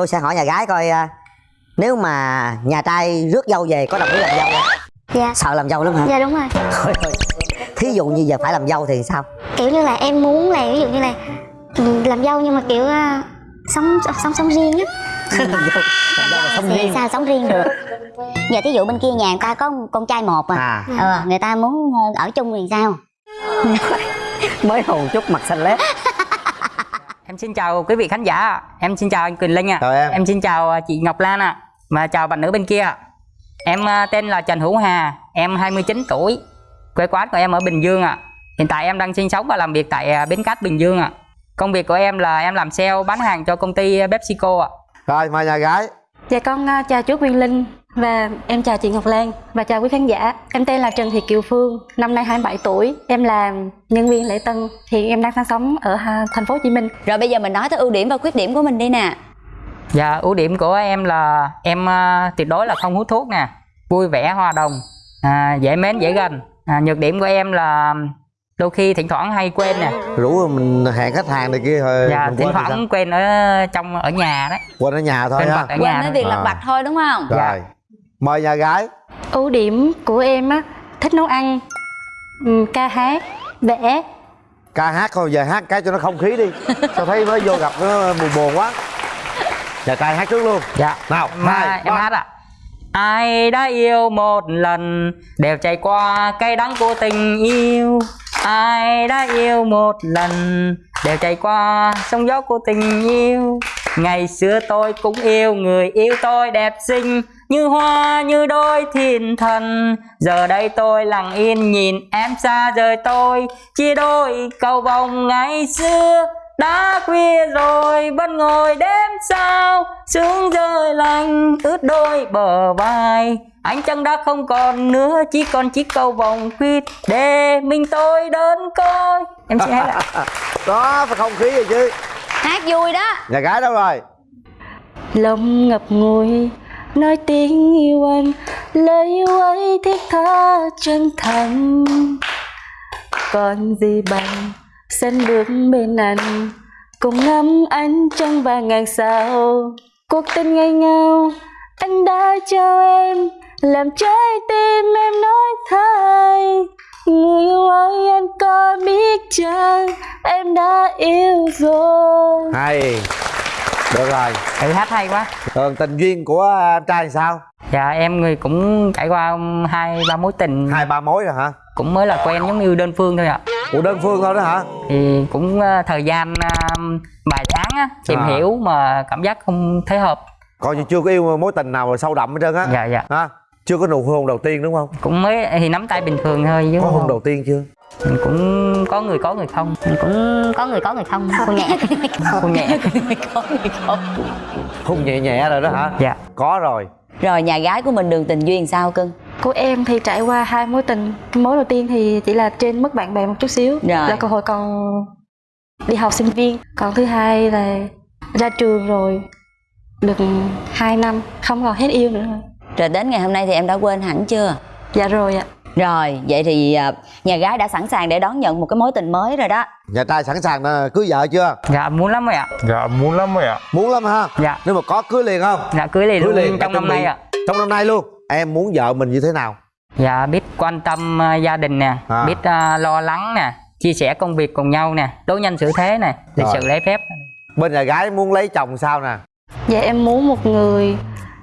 tôi sẽ hỏi nhà gái coi à, nếu mà nhà trai rước dâu về có đồng ý làm dâu không? Dạ. Sợ làm dâu lắm hả? Dạ đúng rồi. Thí dụ như giờ phải làm dâu thì sao? Kiểu như là em muốn là ví dụ như là ừ, làm dâu nhưng mà kiểu à, sống sống sống riêng á. Làm dâu làm dâu là sống thì riêng. sao sống riêng được? Giờ thí dụ bên kia nhà người ta có con trai một à, à. ờ người ta muốn ờ, ở chung thì sao? Mới hồn chút mặt xanh lét Em xin chào quý vị khán giả, em xin chào anh Quỳnh Linh ạ. Chào em. Em xin chào à, chị Ngọc Lan ạ. Và chào bạn nữ bên kia. ạ. Em à, tên là Trần Hữu Hà, em 29 tuổi. Quê quán của em ở Bình Dương ạ. Hiện tại em đang sinh sống và làm việc tại à, Bến Cát Bình Dương ạ. Công việc của em là em làm sale bán hàng cho công ty PepsiCo ạ. Rồi mời nhà gái Dạ con à, chào chú Quyên Linh và em chào chị Ngọc Lan và chào quý khán giả. Em tên là Trần Thị Kiều Phương, năm nay 27 tuổi. Em là nhân viên lễ tân, hiện em đang sinh sống ở thành phố Hồ Chí Minh. Rồi bây giờ mình nói tới ưu điểm và khuyết điểm của mình đi nè Dạ, ưu điểm của em là em à, tuyệt đối là không hút thuốc nè, vui vẻ hòa đồng, à, dễ mến dễ gần. À, nhược điểm của em là đôi khi thỉnh thoảng hay quên nè. rủ mình hẹn khách hàng này kia thôi Dạ, mình thỉnh quên thoảng quên ở trong ở nhà đấy. quên ở nhà thôi Quên ha ở Quên nhà mấy thôi. việc lặt À. vặt thôi đúng không rồi mời nhà gái Ưu điểm của em á, thích nấu ăn, ừm, ca hát, vẽ. ca hát thôi giờ hát cái cho nó không khí đi sao thấy mới vô gặp nó buồn buồn quá nhà trai hát trước luôn Dạ. nào Mà hai em ba. hát ạ. Ai đã yêu một lần đều trải qua cay đắng của tình yêu. Ai đã yêu một lần đều trải qua sóng gió của tình yêu. Ngày xưa tôi cũng yêu người yêu tôi đẹp xinh như hoa như đôi thiên thần. Giờ đây tôi lặng yên nhìn em xa rời tôi. Chia đôi cầu vồng ngày xưa đã khuya rồi. Vẫn ngồi đêm sao sương rơi lạnh ướt đôi bờ vai. Ánh trăng đã không còn nữa chỉ còn chiếc cầu vồng khuyết để mình tôi đơn côi. Em sẽ hát ạ. Đó phải không khí rồi chứ? Hát vui đó. Nhà gái đâu rồi? Lòng ngập ngùi nói tiếng yêu anh Lời yêu ấy thiết tha chân thành. Còn gì bằng, sân bước bên anh, Cùng ngắm anh trong ba ngàn sao Cuộc tình ngày ngào anh đã cho em, Làm trái tim em nói thay. Người yêu ơi, anh có biết chăng, Em đã yêu rồi. Hay được rồi. Thử hát hay quá. Còn tình duyên của em trai thì sao? Dạ em người cũng trải qua hai ba mối tình. Hai ba mối rồi hả? Cũng mới là quen giống như đơn phương thôi ạ. Của đơn phương thôi đó hả? Thì cũng ờ, thời gian ờ, vài tháng á, tìm À. hiểu mà cảm giác không thấy hợp. Coi như chưa có yêu mối tình nào mà sâu đậm hết trơn á. Dạ dạ. Ha chưa có nụ hôn đầu tiên đúng không? Cũng mới thì nắm tay bình thường thôi chứ có hôn đầu tiên chưa cũng có người có người không. Cũng có người có người không cô nhẹ. Không nhẹ. Hôn nhẹ nhẹ rồi đó hả? Dạ. Có rồi. Rồi nhà gái của mình đường tình duyên sao cưng? Của em thì trải qua hai mối tình. Mối đầu tiên thì chỉ là trên mức bạn bè một chút xíu. Rồi. là cơ hội còn đi học sinh viên. Còn thứ hai là ra trường rồi được 2 năm. Không còn hết yêu nữa. Rồi đến ngày hôm nay thì em đã quên hẳn chưa? Dạ rồi ạ Rồi vậy thì à, nhà gái đã sẵn sàng để đón nhận một cái mối tình mới rồi đó. Nhà trai sẵn sàng à, cưới vợ chưa? Dạ muốn lắm rồi ạ. Dạ muốn lắm rồi ạ. Muốn lắm ha dạ. Nếu mà có cưới liền không? Dạ cưới liền cưới luôn liền trong năm nay ạ. Trong năm nay luôn em muốn vợ mình như thế nào? Dạ biết quan tâm ờ, gia đình nè À. biết ờ, lo lắng nè chia sẻ công việc cùng nhau nè đối nhân xử thế nè lịch sự lễ phép. Bên nhà gái muốn lấy chồng sao nè? Dạ em muốn một người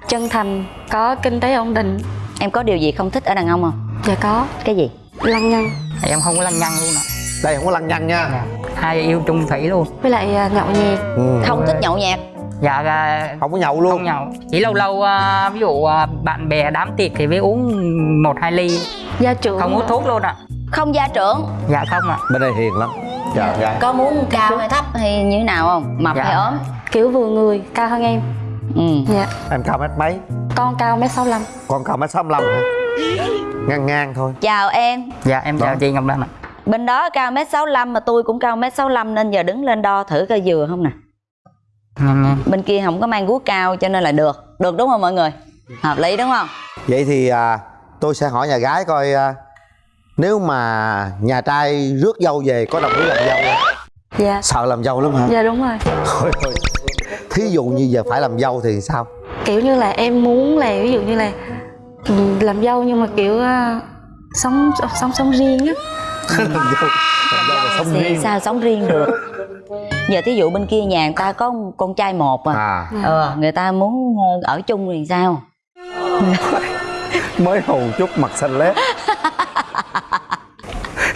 chân thành có kinh tế ổn định Em có điều gì không thích ở đàn ông không? Dạ có. Cái gì? Lăng nhăng em không có lăng nhăng luôn ạ. Đây không có lăng nhăng nha. Dạ. hai yêu chung thủy luôn. Với lại à, nhậu nhẹt. Ừ. Không thích nhậu nhẹt. Dạ à, không có nhậu luôn. không nhậu. Chỉ lâu lâu à, ví dụ à, bạn bè đám tiệc thì mới uống một hai ly. Gia trưởng không hút thuốc luôn ạ. Không gia trưởng. Dạ không ạ. Bên đây hiền lắm. Trời gái Có muốn cao hay thấp hay như thế nào không? Mập Dạ. hay ốm? Kiểu vừa người cao hơn em ừ. dạ. Em cao mét mấy? Con cao mét sáu lăm. Con cao mét sáu hả? Ngang ngang thôi. Chào em. Dạ em chào Đó. chị ngọc lan ạ. Bên đó cao mét 65 mà tôi cũng cao mét 65 nên giờ đứng lên đo thử coi vừa không nè. Ngang ngang. Bên kia không có mang guốc cao cho nên là được. Được đúng không mọi người? Hợp lý đúng không? Vậy thì à, tôi sẽ hỏi nhà gái coi à, nếu mà nhà trai rước dâu về có đồng ý làm dâu không? Dạ. Sợ làm dâu lắm hả? Dạ đúng rồi. Thôi thôi thí dụ như giờ phải làm dâu thì sao? Kiểu như là em muốn là ví dụ như là ừ, làm dâu nhưng mà kiểu à, sống sống sống riêng á. Làm dâu làm dâu là sống thì riêng. sao? Sống riêng được. Giờ thí dụ bên kia nhà người ta có con trai một à, à. ờ người ta muốn ờ, ở chung thì sao? Mới hồn chút mặt xanh lét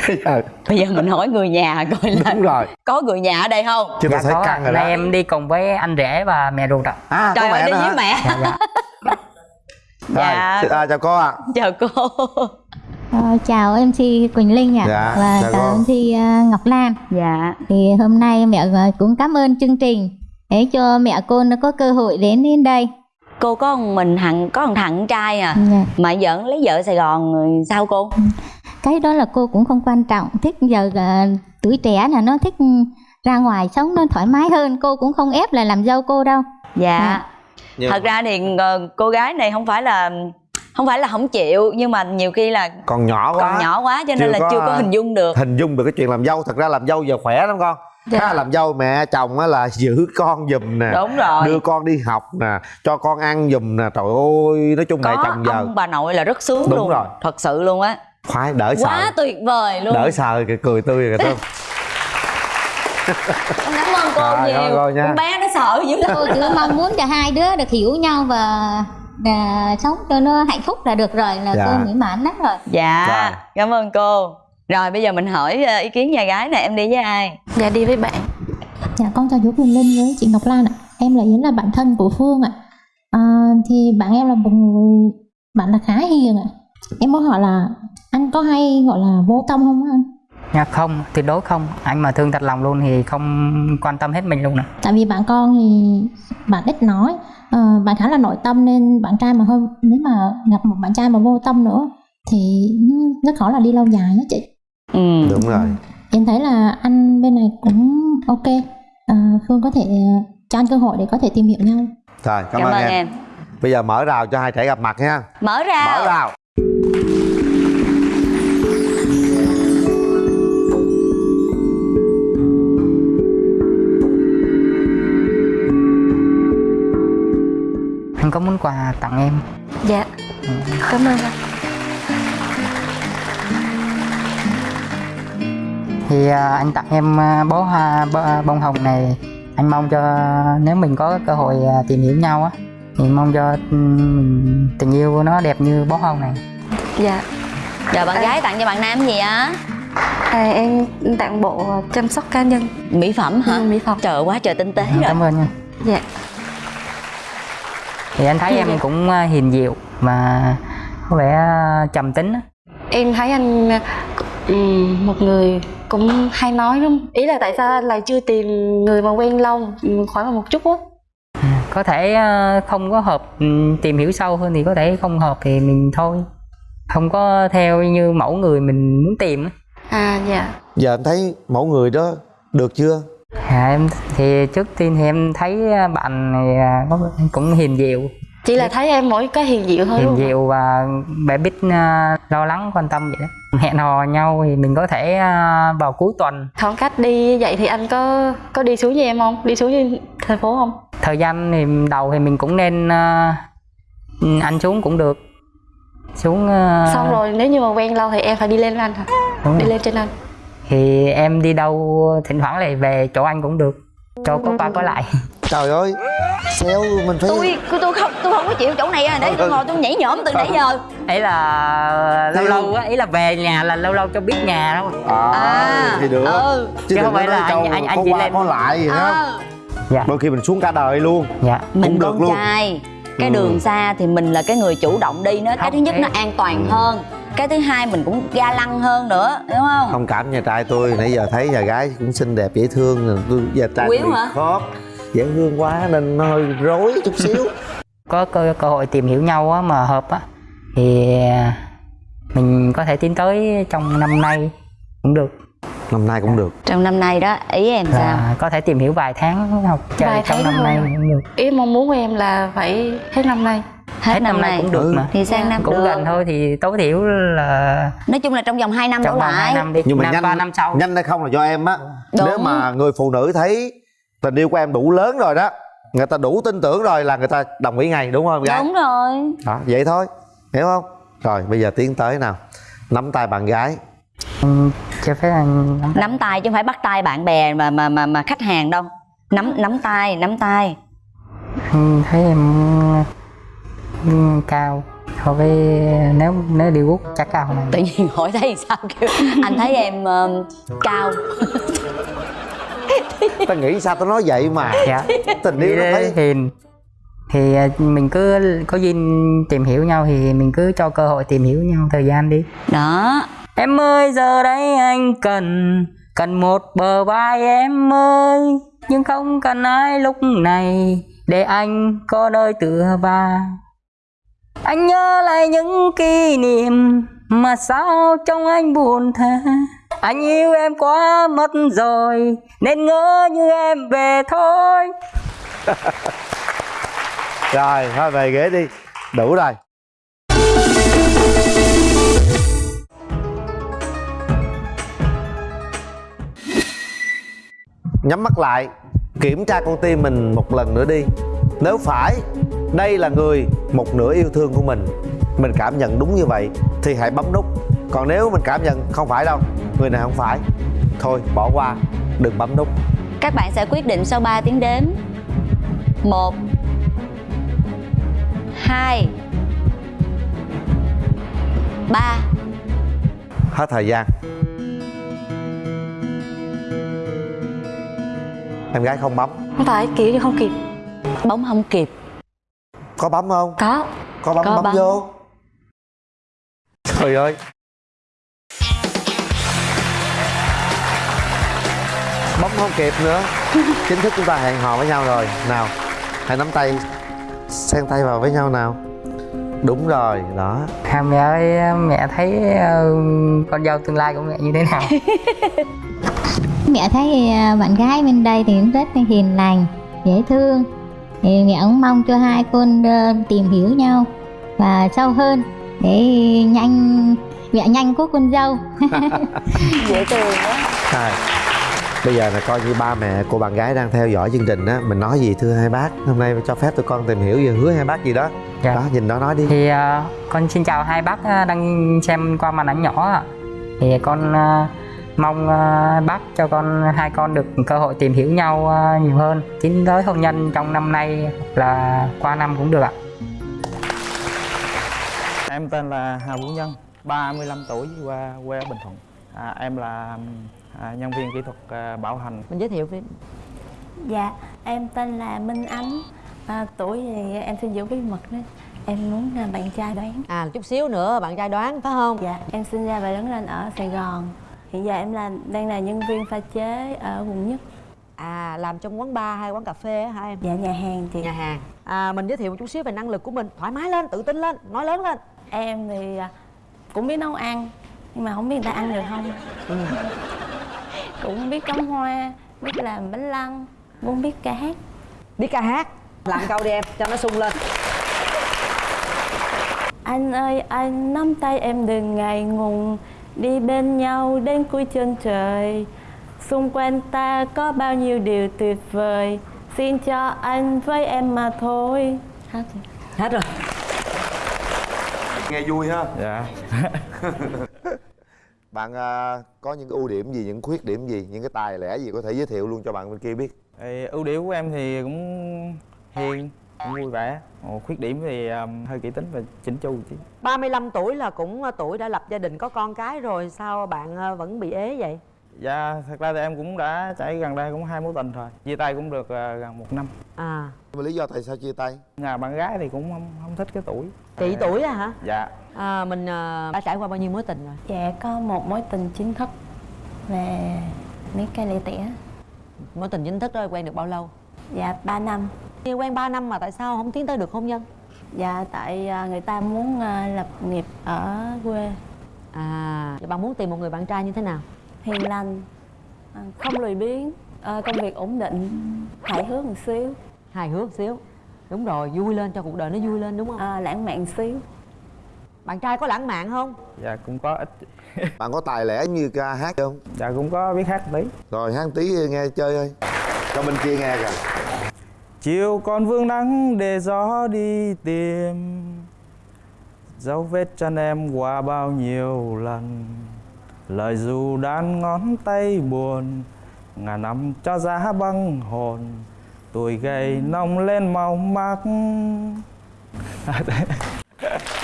Giờ, bây giờ mình hỏi người nhà coi là đúng rồi. có người nhà ở đây không? Chứ tôi thấy có. căng rồi đó. em đi cùng với anh rể và mẹ ruột ạ. À trời ơi mẹ đi với mẹ. Dạ dạ. Dạ. Rồi, à, chào cô ạ. Chào cô. Ờ, chào MC Quỳnh Linh ạ. Dạ, và chào chào cô. MC uh, Ngọc Lan. Dạ. Thì hôm nay mẹ ờ, cũng cảm ơn chương trình. Để cho mẹ cô nó có cơ hội đến đến đây. Cô có một mình thằng có thằng con trai à. Dạ. mà giỡn lấy vợ sài gòn sao cô cái đó là cô cũng không quan trọng. Thích giờ ờ, tuổi trẻ là nó thích ra ngoài sống nó thoải mái hơn. Cô cũng không ép là làm dâu cô đâu. Dạ. Nhưng- thật ra thì ờ, cô gái này không phải là không phải là không chịu nhưng mà nhiều khi là còn nhỏ quá. còn nhỏ quá cho Chưa nên là có, chưa có à, hình dung được. hình dung được cái chuyện làm dâu. Thật ra làm dâu giờ khỏe lắm con. Dạ. Khá là làm dâu mẹ chồng á là giữ con giùm nè. Đúng rồi. Đưa con đi học nè cho con ăn giùm nè. Trời ơi nói chung mẹ có chồng giờ ông bà nội là rất sướng Đúng luôn rồi. thật sự luôn á khoái đỡ quá sợ. tuyệt vời luôn. Đỡ sợ kìa cười tươi thơm Con cảm ơn cô Rồi, rồi, nhiều. rồi nha. con bé nó sợ dữ lắm. Cô chỉ mong muốn cho hai đứa được hiểu nhau và và sống cho nó hạnh phúc là được rồi là Dạ. cô mỹ mãn lắm rồi. Dạ Rồi. cảm ơn cô. Rồi bây giờ mình hỏi ờ, ý kiến nhà gái này em đi với ai? Dạ đi với bạn. Dạ con chào chú Quỳnh Linh với chị Ngọc Lan ạ. Em là Yến là bạn thân của Phương ạ. À, Thì bạn em là một người Bạn là khá hiền ạ Em muốn hỏi là Anh có hay gọi là vô tâm không anh? dạ không tuyệt đối không. Anh mà thương thật lòng luôn thì không quan tâm hết mình luôn nè. Tại vì bạn con thì Bạn ít nói. Ờ, Bạn khá là nội tâm nên bạn trai mà hơi Nếu mà gặp một bạn trai mà vô tâm nữa Thì nó rất khó là đi lâu dài á chị. Ừ. Đúng rồi. Em thấy là anh bên này cũng ok. À, Phương có thể cho anh cơ hội để có thể tìm hiểu nhau. Rồi cảm, cảm ơn ơn em. em. Bây giờ mở rào cho hai trẻ gặp mặt nha. Mở ra mở rào anh có món quà tặng em? Dạ. Cảm ơn anh. Thì à, anh tặng em à, bó hoa bó- bông hồng này. Anh mong cho nếu mình có cơ hội à, tìm hiểu nhau á thì mong cho ừm, tình yêu của nó đẹp như bó hồng này. Dạ. Rồi bạn gái tặng cho bạn nam gì á? À, em tặng bộ chăm sóc cá nhân. Mỹ phẩm hả? Ừ, mỹ phẩm. trời quá trời tinh tế rồi. cảm ơn nha. Dạ. Thì anh thấy em cũng à, hiền dịu và có vẻ à, trầm tính á. em thấy anh ừm, một người cũng hay nói đúng không? ý là tại sao anh lại chưa tìm người mà quen lâu ừm, khoảng một chút á có thể à, không có hợp ừm, tìm hiểu sâu hơn thì có thể không hợp thì mình thôi. Không có theo như mẫu người mình muốn tìm á. à dạ. Giờ em thấy mẫu người đó được chưa? À, em thì trước tiên thì em thấy à, bạn này có cũng hiền dịu chỉ là thấy em mỗi cái hiền dịu thôi hiền dịu và bé biết à, lo lắng quan tâm vậy đó. Hẹn hò nhau thì mình có thể à, vào cuối tuần. Khoảng cách đi vậy thì anh có có đi xuống với em không? Đi xuống với thành phố không? Thời gian thì đầu thì mình cũng nên à, anh xuống cũng được. Xuống xong rồi nếu như mà quen lâu thì em phải đi lên với anh hả? Đúng đi rồi. lên trên anh. Thì em đi đâu thỉnh thoảng lại về chỗ anh cũng được. Cho có qua có lại trời ơi xéo mình phải tôi tôi tôi không tôi không có chịu chỗ này à để tôi ngồi tôi nhảy nhõm từ nãy giờ. Ấy là lâu lâu á ý là về nhà là lâu lâu cho biết nhà thôi. À, thì được. ừ. Chứ Chứ không phải là anh- anh- anh qua lên- có lại gì hết ờ dạ. Đôi khi mình xuống cả đời luôn. Dạ. Mình được con luôn. trai cái Ừ. đường xa thì mình là cái người chủ động đi nó cái Không, thứ nhất nó an toàn hơn. Cái thứ hai mình cũng ga lăng hơn nữa đúng không? Thông cảm nhà trai tôi. Nãy giờ thấy nhà gái cũng xinh đẹp dễ thương. Rồi tôi nhà trai tôi bị hả? khớp dễ thương quá nên nó hơi rối chút xíu. Có cơ, cơ hội tìm hiểu nhau á, mà hợp á thì à, mình có thể tiến tới trong năm nay cũng được. Năm nay cũng được. Trong năm nay đó ý em sao? là có thể tìm hiểu vài tháng học chơi Vài trong năm nay thôi. cũng được. Ý mong muốn của em là phải hết năm nay. Hết, năm, nay cũng được Ừ. mà. Thì sang năm cũng được. gần thôi thì tối thiểu là nói chung là trong vòng 2 năm đổ trong vòng hai lại. năm đi nhưng mà năm nhanh ba năm sau. nhanh hay không là do em á. Nếu mà người phụ nữ thấy tình yêu của em đủ lớn rồi đó. Người ta đủ tin tưởng rồi là người ta đồng ý ngay đúng không em gái? Đúng rồi. Đó vậy thôi. Hiểu không? Rồi bây giờ tiến tới nào. Nắm tay bạn gái. Cho phép anh nắm nắm tay chứ không phải bắt tay bạn bè mà mà mà mà khách hàng đâu. Nắm nắm tay nắm tay. Anh thấy em ừ, cao. So với nếu nếu đi quốc chắc cao hơn tự anh nhiên hỏi thấy sao kêu. Anh thấy em ờ, cao ta nghĩ sao tao nói vậy mà. Dạ. Tình yêu nó thấy thì thì à, mình cứ có duyên tìm hiểu nhau thì mình cứ cho cơ hội tìm hiểu nhau thời gian đi. Đó. Em ơi giờ đây anh cần cần một bờ vai em ơi. Nhưng không cần ai lúc này để anh có nơi tựa vào anh nhớ lại những kỷ niệm mà sao trong anh buồn thế À, anh yêu em quá mất rồi, nên ngỡ như em về thôi. Rồi, thôi về ghế đi, đủ rồi. Nhắm mắt lại, kiểm tra con tim mình một lần nữa đi. Nếu phải, đây là người một nửa yêu thương của mình. Mình cảm nhận đúng như vậy, thì hãy bấm nút còn nếu mình cảm nhận không phải đâu người này không phải. Thôi bỏ qua đừng bấm nút. Các bạn sẽ quyết định sau 3 tiếng đếm. Một hai ba. Hết thời gian. Em gái không bấm. Không phải kiểu như không kịp. Bóng không kịp. Có bấm không? Có. Có bấm Có bấm bấm. vô. Trời ơi bấm không kịp nữa. Chính thức chúng ta hẹn hò với nhau rồi. Nào hãy nắm tay xen tay vào với nhau nào. Đúng rồi đó. À, mẹ ơi mẹ thấy ờ, con dâu tương lai của mẹ như thế nào? Mẹ thấy à, bạn gái bên đây thì cũng rất là hiền lành dễ thương. Thì mẹ cũng mong cho hai con ờ, tìm hiểu nhau và sâu hơn để nhanh mẹ nhanh có con dâu. Dễ thương quá. Bây giờ là coi như ba mẹ của bạn gái đang theo dõi chương trình á Mình nói gì thưa hai bác Hôm nay cho phép tụi con tìm hiểu về hứa hai bác gì đó Dạ. Đó nhìn nó nói đi thì ờ, con xin chào hai bác ờ, đang xem qua màn ảnh nhỏ ạ. thì con ờ, mong ờ, bác cho con hai con được cơ hội tìm hiểu nhau ờ, nhiều hơn tiến tới hôn nhân trong năm nay là qua năm cũng được ạ Em tên là Hà Vũ Nhân, 35 tuổi, qua quê ở Bình Thuận. À, em là à, nhân viên kỹ thuật à, bảo hành. mình giới thiệu với Dạ, em tên là Minh Ánh. À, Tuổi thì em xin giữ bí mật đấy. Em muốn à, bạn trai đoán. À chút xíu nữa bạn trai đoán phải không? Dạ, em sinh ra và lớn lên ở Sài Gòn. Hiện giờ em là đang là nhân viên pha chế ở quận nhất. À làm trong quán bar hay quán cà phê á hả em? Dạ, nhà hàng chị. Nhà hàng. À, Mình giới thiệu một chút xíu về năng lực của mình. Thoải mái lên, tự tin lên, nói lớn lên. Em thì à, cũng biết nấu ăn Nhưng mà không biết người ta ăn được không Cũng biết cắm hoa, biết làm bánh lăng Cũng biết ca hát. Biết ca hát. Làm câu đi em, cho nó sung lên. Anh ơi anh nắm tay em đừng ngại ngùng. Đi bên nhau đến cuối chân trời. Xung quanh ta có bao nhiêu điều tuyệt vời. Xin cho anh với em mà thôi. Hết rồi Hết rồi. Nghe vui ha. Dạ. Bạn à, có những cái ưu điểm gì, những khuyết điểm gì, những cái tài lẻ gì có thể giới thiệu luôn cho bạn bên kia biết Thì ưu điểm của em thì cũng hiền, cũng vui vẻ. Ồ, khuyết điểm thì à, hơi kỹ tính và chỉnh chu chứ. 35 tuổi là cũng ờ, tuổi đã lập gia đình có con cái rồi Sao bạn ờ, vẫn bị ế vậy? Dạ, thật ra thì em cũng đã trải gần đây cũng hai mối tình rồi. Chia tay cũng được à, gần một năm. À mà lý do tại sao chia tay Nhà bạn gái thì cũng không, không thích cái tuổi. Kỵ tuổi à hả? Dạ. À, mình ờ, đã trải qua bao nhiêu mối tình rồi? Dạ có một mối tình chính thức Về mấy cây lẻ tẻ Mối tình chính thức đó quen được bao lâu? Dạ 3 năm Yêu quen 3 năm mà tại sao không tiến tới được hôn nhân? Dạ tại à, người ta muốn à, lập nghiệp ở quê À, vậy bạn muốn tìm một người bạn trai như thế nào? hiền lành à, không lười biếng à, công việc ổn định hài hước một xíu Hài hước xíu Đúng rồi, vui lên cho cuộc đời nó vui lên đúng không? à, lãng mạn xíu Bạn trai có lãng mạn không? Dạ cũng có ít. Bạn có tài lẻ như ca hát không? Dạ cũng có biết hát một tí. Rồi hát tí nghe chơi ơi. Cho bên kia nghe kìa? Chiều còn vương nắng để gió đi tìm. Dấu vết chân em qua bao nhiêu lần. Lời dù đan ngón tay buồn ngàn năm cho giá băng hồn. Tuổi gầy nông lên màu mắt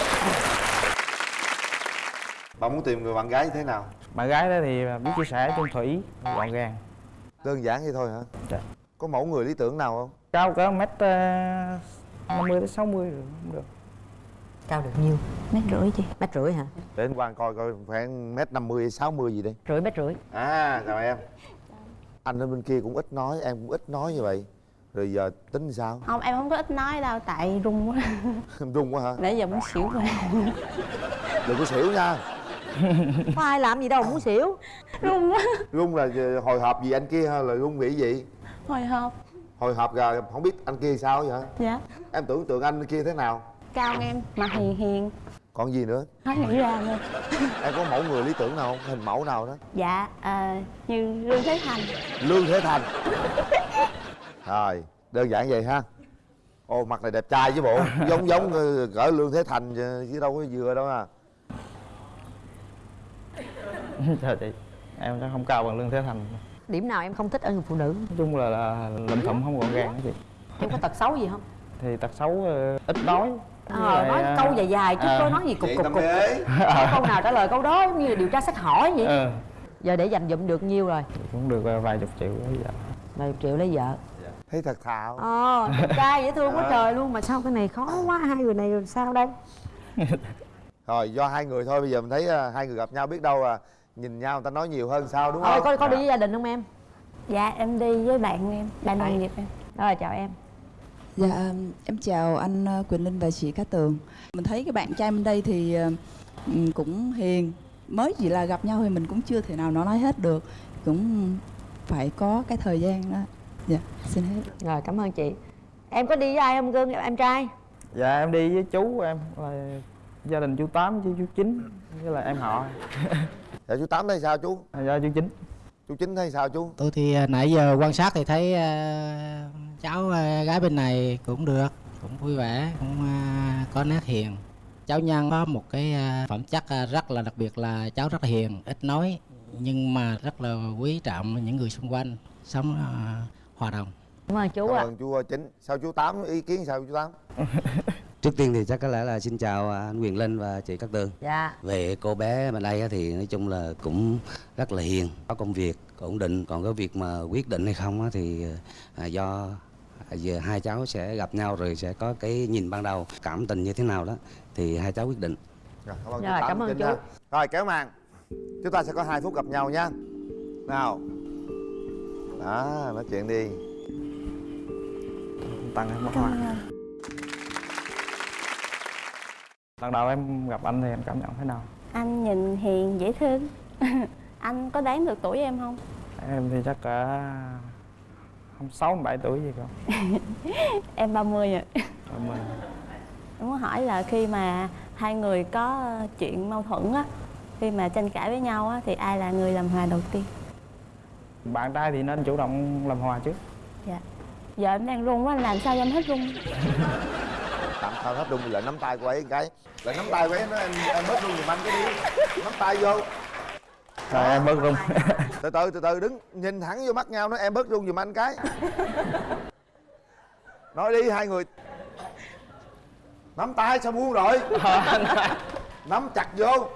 bạn muốn tìm người bạn gái như thế nào? Bạn gái đó thì biết chia sẻ chung thủy gọn gàng. Đơn giản vậy thôi hả? Dạ. có mẫu người lý tưởng nào không? Cao cỡ mét ờ, năm mươi đến sáu mươi được cũng được. Cao được nhiêu? Mét rưỡi chị. Mét rưỡi hả? Để anh Quang coi coi khoảng mét năm mươi sáu mươi gì đi. Rưỡi mét rưỡi. À chào em. Anh ở bên kia cũng ít nói em cũng ít nói như vậy. Rồi giờ tính sao? Không em không có ít nói đâu tại run quá. Em run quá hả? Nãy giờ muốn xỉu rồi. Đừng có xỉu nha có ai làm gì đâu muốn xỉu. Run quá. Run là hồi hộp gì anh kia hay là run nghĩ gì? Hồi hộp. Hồi hộp rồi không biết anh kia sao vậy dạ. Em tưởng tượng anh kia thế nào? Cao em mặt hiền hiền. Còn gì nữa? Hết nghĩ ra luôn em có mẫu người lý tưởng nào không? Hình mẫu nào đó? Dạ à, như lương thế thành. Lương thế thành. Rồi đơn giản vậy ha. Ô mặt này đẹp trai chứ bộ. Giống giống ờ, cỡ lương thế thành chứ chứ đâu có vừa đâu à trời chị em chắc không cao bằng lương thế thành. Nói điểm nào em không thích ở người phụ nữ? Chung là, là lụm thụm không gọn gàng đó chị. Em có tật xấu gì không? Thì tật xấu ờ, ít nói. Ờ lại, nói ờ, câu dài dài chứ ờ. có nói gì cục cục cục. Có câu nào trả lời câu đó giống như là điều tra xét hỏi vậy? Ờ. Giờ để dành dụm được nhiêu rồi? Cũng được ờ, vài chục triệu bây giờ vài triệu lấy vợ. Thấy thật thạo. Ờ trai dễ thương quá Ờ. trời luôn mà sao cái này khó quá hai người này sao đây? Rồi do hai người thôi bây giờ mình thấy ờ, hai người gặp nhau biết đâu à nhìn nhau người ta nói nhiều hơn sao đúng thôi không có có đi với gia đình không em dạ em đi với bạn em bạn đồng nghiệp em rồi chào em Dạ, em chào anh ờ, Quỳnh Linh và chị Cát Tường. Mình thấy cái bạn trai bên đây thì ờ, ừm, cũng hiền. Mới chỉ là gặp nhau thì mình cũng chưa thể nào nó nói hết được. Cũng phải có cái thời gian đó. Dạ, xin hết. rồi cảm ơn chị em có đi với ai không cưng em trai dạ em đi với chú em là gia đình chú tám với chú chín với là em họ dạ chú tám thấy sao chú? Dạ chú chín. Chú chín thấy sao chú? Tôi thì à, nãy giờ quan sát thì thấy à, cháu à, gái bên này cũng được cũng vui vẻ cũng à, có nét hiền. Cháu nhân có một cái à, phẩm chất à, rất là đặc biệt là cháu rất là hiền ít nói nhưng mà rất là quý trọng những người xung quanh sống à, hòa đồng. Cảm ơn chú cảm ạ. ơn chú ờ, chín. Sao chú tám ý kiến sao chú tám Trước tiên thì chắc có lẽ là xin chào à, anh Quyền Linh và chị Cát Tường. dạ Về cô bé bên đây á thì nói chung là cũng rất là hiền, có công việc ổn định. Còn cái việc mà quyết định hay không á thì à, do à, giờ hai cháu sẽ gặp nhau rồi sẽ có cái nhìn ban đầu cảm tình như thế nào đó thì hai cháu quyết định. Rồi, cảm ơn Rồi, chú Tám, cảm ơn chú. ha. rồi kéo màn chúng ta sẽ có hai phút gặp nhau nha nào đó nói chuyện đi tặng em một hoa lần đầu em gặp anh thì em cảm nhận thế nào? Anh nhìn hiền dễ thương. Anh có đoán được tuổi em không? Em thì chắc cả không sáu bảy tuổi gì không? Em 30 rồi em ờ, em muốn hỏi là khi mà hai người có chuyện mâu thuẫn á khi mà tranh cãi với nhau á thì ai là người làm hòa đầu tiên? Bạn trai thì nên chủ động làm hòa trước. Dạ. Giờ em đang run quá làm sao cho em hết run tạm thời hết đụng lại nắm tay của ấy cái. Lại nắm tay của ấy nó em em bớt luôn giùm anh cái đi. Nắm tay vô. Rồi em bớt run từ từ từ từ đứng nhìn thẳng vô mắt nhau nói em bớt run giùm anh cái. Nói đi hai người. Nắm tay sao buông rồi? Nắm chặt vô.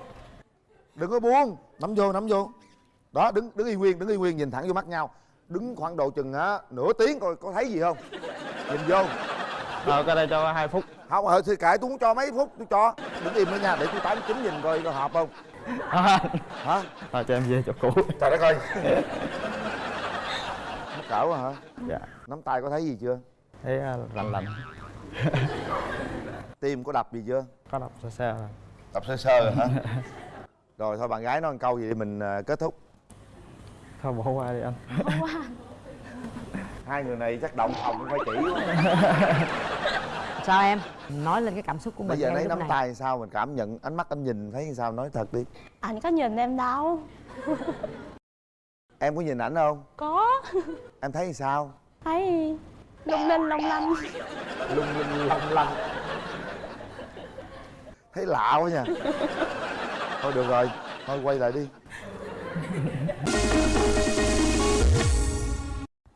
Đừng có buông. Nắm vô nắm vô. Đó đứng đứng y nguyên đứng y nguyên nhìn thẳng vô mắt nhau. Đứng khoảng độ chừng á nửa tiếng coi có thấy gì không? Nhìn vô rồi cái đây cho hai phút. Không ờ thì kệ tôi muốn cho mấy phút tôi cho. Đứng im đó nha để tôi tám chín nhìn coi có hợp không. Hả? Rồi cho em về chỗ cũ. Trời đất ơi. Mất cỡ quá hả? Dạ. Nắm tay có thấy gì chưa? Thấy ờ, lạnh lạnh. Tim có đập gì chưa? Có đọc sơ sơ rồi đập sơ sơ rồi hả? Rồi thôi bạn gái nói một câu gì để mình à, kết thúc. Thôi bỏ qua đi anh hai người này chắc động phòng cũng phải chỉ quá. sao em? Nói lên cái cảm xúc của mình bây giờ lấy nắm này. tay sao mình cảm nhận ánh mắt anh nhìn thấy sao nói thật đi. Anh có nhìn em đâu. Em có nhìn ảnh không? Có. Em thấy sao? Thấy. Lung linh long lanh lung linh long lanh thấy lạ quá nha. Thôi được rồi thôi quay lại đi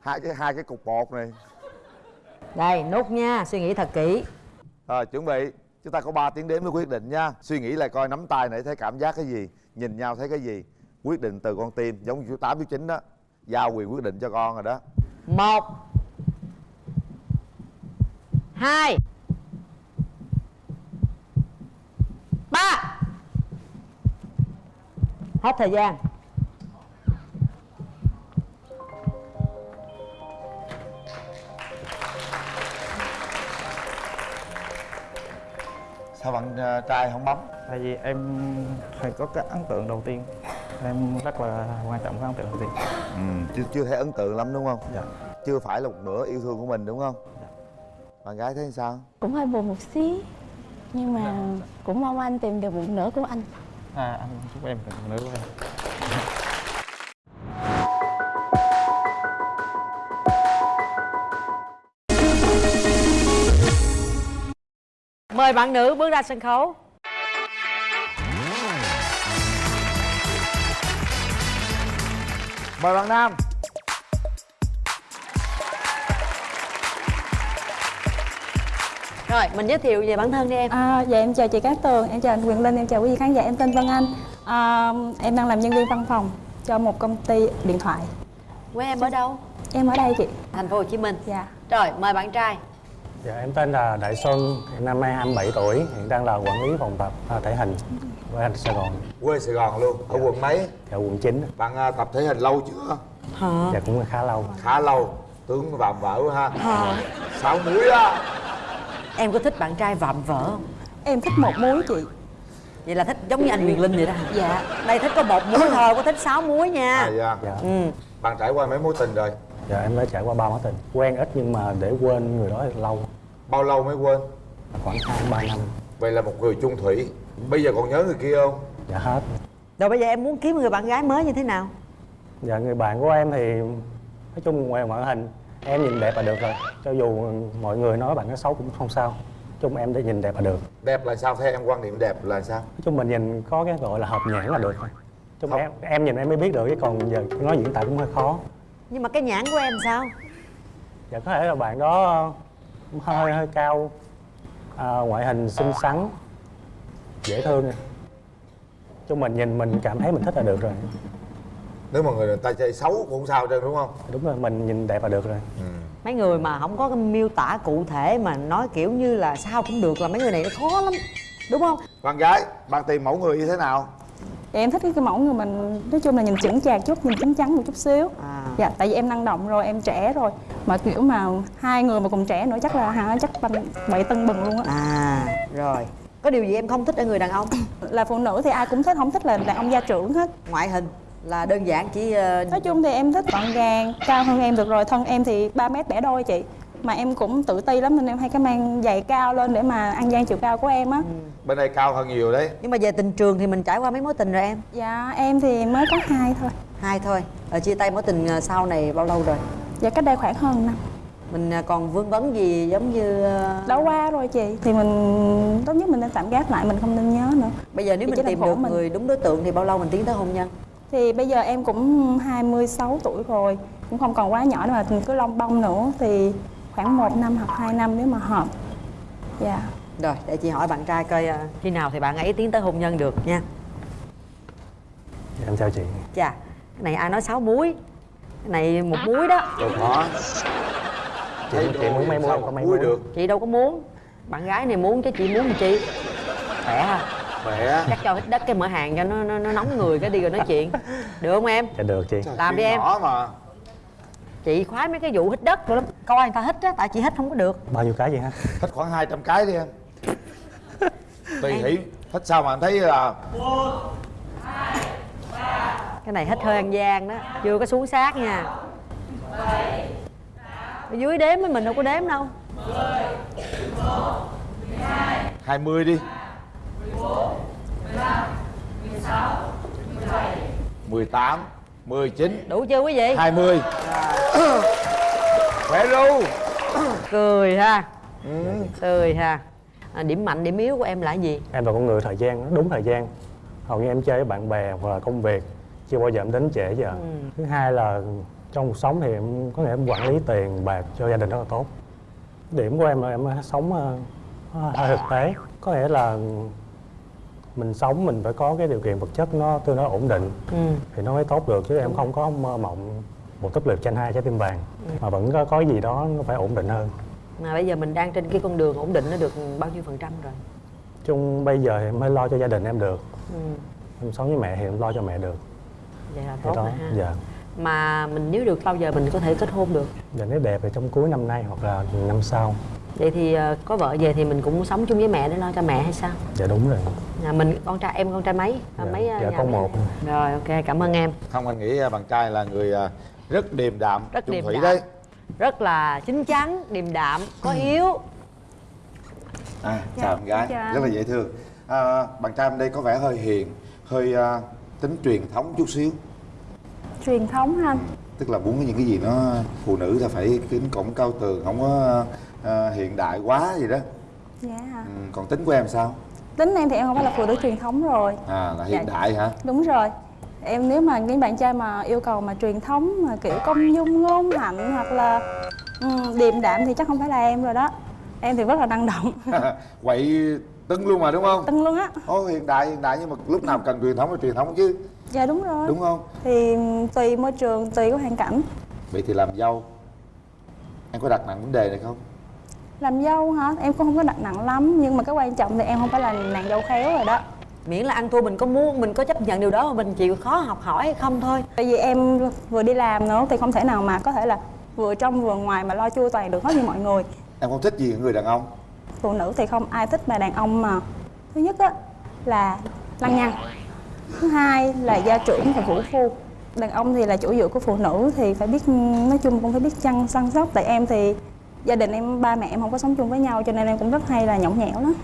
hai cái hai cái cục bột này. Đây nốt nha suy nghĩ thật kỹ. Rồi chuẩn bị. Chúng ta có 3 tiếng đếm mới quyết định nha. Suy nghĩ lại coi nắm tay này thấy cảm giác cái gì nhìn nhau thấy cái gì. Quyết định từ con tim giống như chú tám chú chín đó. Giao quyền quyết định cho con rồi đó. Một hai ba. Hết thời gian sao bạn ờ, trai không bấm? Tại vì em phải có cái ấn tượng đầu tiên. Em rất là quan trọng cái ấn tượng đầu tiên. Ừ, chưa chưa thấy ấn tượng lắm đúng không? Dạ. Chưa phải là một nửa yêu thương của mình đúng không? Bạn gái thấy sao? Cũng hơi buồn một xí nhưng mà cũng mong anh tìm được một nửa của anh. À anh chúc em được nữ của em mời bạn nữ bước ra sân khấu. Mời bạn nam. Rồi mình giới thiệu về bản thân đi em. À, dạ em chào chị Cát Tường, em chào anh Quyền Linh, em chào quý vị khán giả, em tên Vân Anh. À, Em đang làm nhân viên văn phòng cho một công ty điện thoại. Quê em ở đâu? Em ở đây chị. Thành phố Hồ Chí Minh. Dạ. Rồi mời bạn trai Dạ, em tên là Đại Xuân, hiện năm nay 27 tuổi, hiện đang là quản lý phòng tập à, thể hình anh Sài Gòn. quê sài gòn luôn ở quận mấy? Dạ, quận 9. bạn à, tập thể hình lâu chưa? Hả? Dạ, cũng khá lâu. khá lâu tướng vạm vỡ quá ha. Hả? Sáu múi á. Em có thích bạn trai vạm vỡ không? Em thích một múi chị. Vậy là thích giống như anh Quyền Linh vậy đó Dạ. Đây thích có một muối thôi có thích sáu muối nha. À dạ. Dạ. ừ. Bạn trải qua mấy mối tình rồi? Dạ, em đã trải qua ba mối tình. Quen ít nhưng mà để quên người đó lâu, bao lâu mới quên khoảng 2-3 năm. vậy là một người chung thủy bây giờ còn nhớ người kia không Dạ hết. rồi bây giờ em muốn kiếm người bạn gái mới như thế nào Dạ, người bạn của em thì nói chung ngoài ngoại hình em nhìn đẹp là được rồi. Cho dù mọi người nói bạn nó xấu cũng không sao. Nói chung em để nhìn đẹp là được. đẹp là sao theo em quan niệm đẹp là sao Nói chung mình nhìn có cái gọi là hợp nhãn là được thôi. Chung Không. em, em nhìn em mới biết được, chứ còn giờ nói diễn tả cũng hơi khó. nhưng mà cái nhãn của em sao Dạ có thể là bạn đó cũng hơi hơi cao. À, ngoại hình xinh xắn dễ thương. Cho mình nhìn mình cảm thấy mình thích là được rồi. Nếu mà người ta chơi xấu cũng không sao trơn đúng không? Đúng rồi mình nhìn đẹp là được rồi. Mấy người mà không có cái miêu tả cụ thể mà nói kiểu như là sao cũng được là mấy người này nó khó lắm đúng không? Bạn gái bạn tìm mẫu người như thế nào Dạ, em thích cái mẫu người mình nói chung là nhìn chững chạc chút, nhìn chín chắn một chút xíu. À. Dạ, tại vì em năng động rồi, em trẻ rồi. Mà kiểu mà hai người mà cùng trẻ nữa chắc là hả, chắc bậy tưng bừng luôn á. À rồi. Có điều gì em không thích ở người đàn ông? Là phụ nữ thì ai cũng thích, không thích là đàn ông gia trưởng hết. Ngoại hình là đơn giản chỉ ờ, Nói chung thì em thích gọn gàng, cao hơn em được rồi Thân em thì 3 mét bẻ đôi chị Mà em cũng tự ti lắm nên em hay cái mang giày cao lên để mà ăn gian chiều cao của em á. Bên đây cao hơn nhiều đấy. Nhưng mà về tình trường thì mình trải qua mấy mối tình rồi em? Dạ, em thì mới có hai thôi. Hai thôi. Ở chia tay mối tình ờ, sau này bao lâu rồi? Dạ, cách đây khoảng hơn năm. Mình ờ, còn vương vấn gì giống như ờ, Đã qua rồi chị Thì mình tốt nhất mình nên tạm gác lại, mình không nên nhớ nữa. Bây giờ nếu Thì mình tìm được mình. người đúng đối tượng thì bao lâu mình tiến tới hôn nhân? Thì bây giờ em cũng 26 tuổi rồi Cũng không còn quá nhỏ nữa mà mình cứ lông bông nữa. Thì khoảng 1 năm hoặc 2 năm nếu mà hợp. Dạ. Rồi để chị hỏi bạn trai coi ờ, khi nào thì bạn ấy tiến tới hôn nhân được nha. Em chào chị. Chà cái này ai nói sáu muối? Cái này một muối đó. Đâu khó chị, chị muốn mấy muối có mấy muối được. Chị đâu có muốn. Bạn gái này muốn chứ chị muốn chi khỏe ha khỏe. Chắc cho hít đất cái mở hàng cho nó, nó, nó nóng người cái đi rồi nói chuyện. Được không em? Dạ được chị. Làm đi em. nhỏ mà. Chị khoái mấy cái vụ hít đất lắm coi người ta hít á tại chị hít không có được. Bao nhiêu cái vậy ha thích khoảng 200 cái đi em. Tùy hỷ. Thích sao mà anh thấy là cái này hít hơi ăn gian đó. Chưa có xuống sát nha. Ở dưới đếm với mình đâu có đếm đâu. 20 đi. 18 19 đủ chưa quý vị? 20 Khỏe ru cười ha. Cười ha. À, điểm mạnh điểm yếu của em là gì? Em là con người thời gian đúng thời gian. Hầu như em chơi với bạn bè hoặc là công việc chưa bao giờ em đến trễ giờ. Ừ. thứ hai là trong cuộc sống thì em có nghĩa em quản lý tiền bạc cho gia đình rất là tốt. Điểm của em là em sống ờ, hơi thực tế. Có nghĩa là mình sống mình phải có cái điều kiện vật chất nó tương đối ổn định ừ. thì nó mới tốt được chứ em không có mơ mộng một túp lều tranh hai trái tim vàng. Ừ. mà vẫn có có gì đó nó phải ổn định hơn. Mà bây giờ mình đang trên cái con đường ổn định nó được bao nhiêu phần trăm rồi? Chung bây giờ em mới lo cho gia đình em được. Ừ. em sống với mẹ thì em lo cho mẹ được. Vậy là tốt đó rồi ha. dạ. Mà mình nếu được bao giờ mình có thể kết hôn được? Dạ nếu đẹp thì trong cuối năm nay hoặc là năm sau. Vậy thì ờ, có vợ về thì mình cũng sống chung với mẹ để lo cho mẹ hay sao? Dạ đúng rồi. Nhà mình con trai em con trai mấy? Dạ, mấy ờ, dạ, con một. rồi ok cảm ơn em. Không anh nghĩ à, bạn trai là người rất điềm đạm Rất điềm thủy đạm. đấy rất là chín chắn điềm đạm có Ừ. hiếu. À, Dạ, chào em gái. chào. Rất là dễ thương. À, bạn trai đây có vẻ hơi hiền hơi à, tính truyền thống chút xíu. Truyền thống ha anh? Tức là muốn những cái gì nó phụ nữ là phải kính cổng cao tường không có à, hiện đại quá gì đó. Dạ. Ừ, còn tính của em sao? Tính em thì em không phải là phụ nữ truyền thống rồi. À là hiện Dạ. đại hả? Đúng rồi em nếu mà những bạn trai mà yêu cầu mà truyền thống mà kiểu công dung ngôn hạnh hoặc là ừ, điềm đạm thì chắc không phải là em rồi đó. Em thì rất là năng động. Quậy tưng luôn mà đúng không? Tưng luôn á. Ồ, hiện đại hiện đại nhưng mà lúc nào cần truyền thống thì truyền thống chứ. Dạ đúng rồi. Đúng không? Thì tùy môi trường tùy cái hoàn cảnh. Vậy thì làm dâu em có đặt nặng vấn đề này không? Làm dâu hả? Em cũng không có đặt nặng lắm nhưng mà cái quan trọng thì em không phải là nàng dâu khéo rồi đó miễn là ăn thua mình có muốn mình có chấp nhận điều đó mà mình chịu khó học hỏi hay không thôi. Tại vì em vừa đi làm nữa thì không thể nào mà có thể là vừa trong vừa ngoài mà lo chu toàn được hết như mọi người. Em không thích gì người đàn ông? Phụ nữ thì không ai thích mà đàn ông mà. Thứ nhất á là lăng nhăng. Thứ hai là gia trưởng và vũ phu. Đàn ông thì là chỗ dựa của phụ nữ thì phải biết nói chung cũng phải biết chăm săn sóc. Tại em thì gia đình em ba mẹ em không có sống chung với nhau cho nên em cũng rất hay là nhõng nhẽo lắm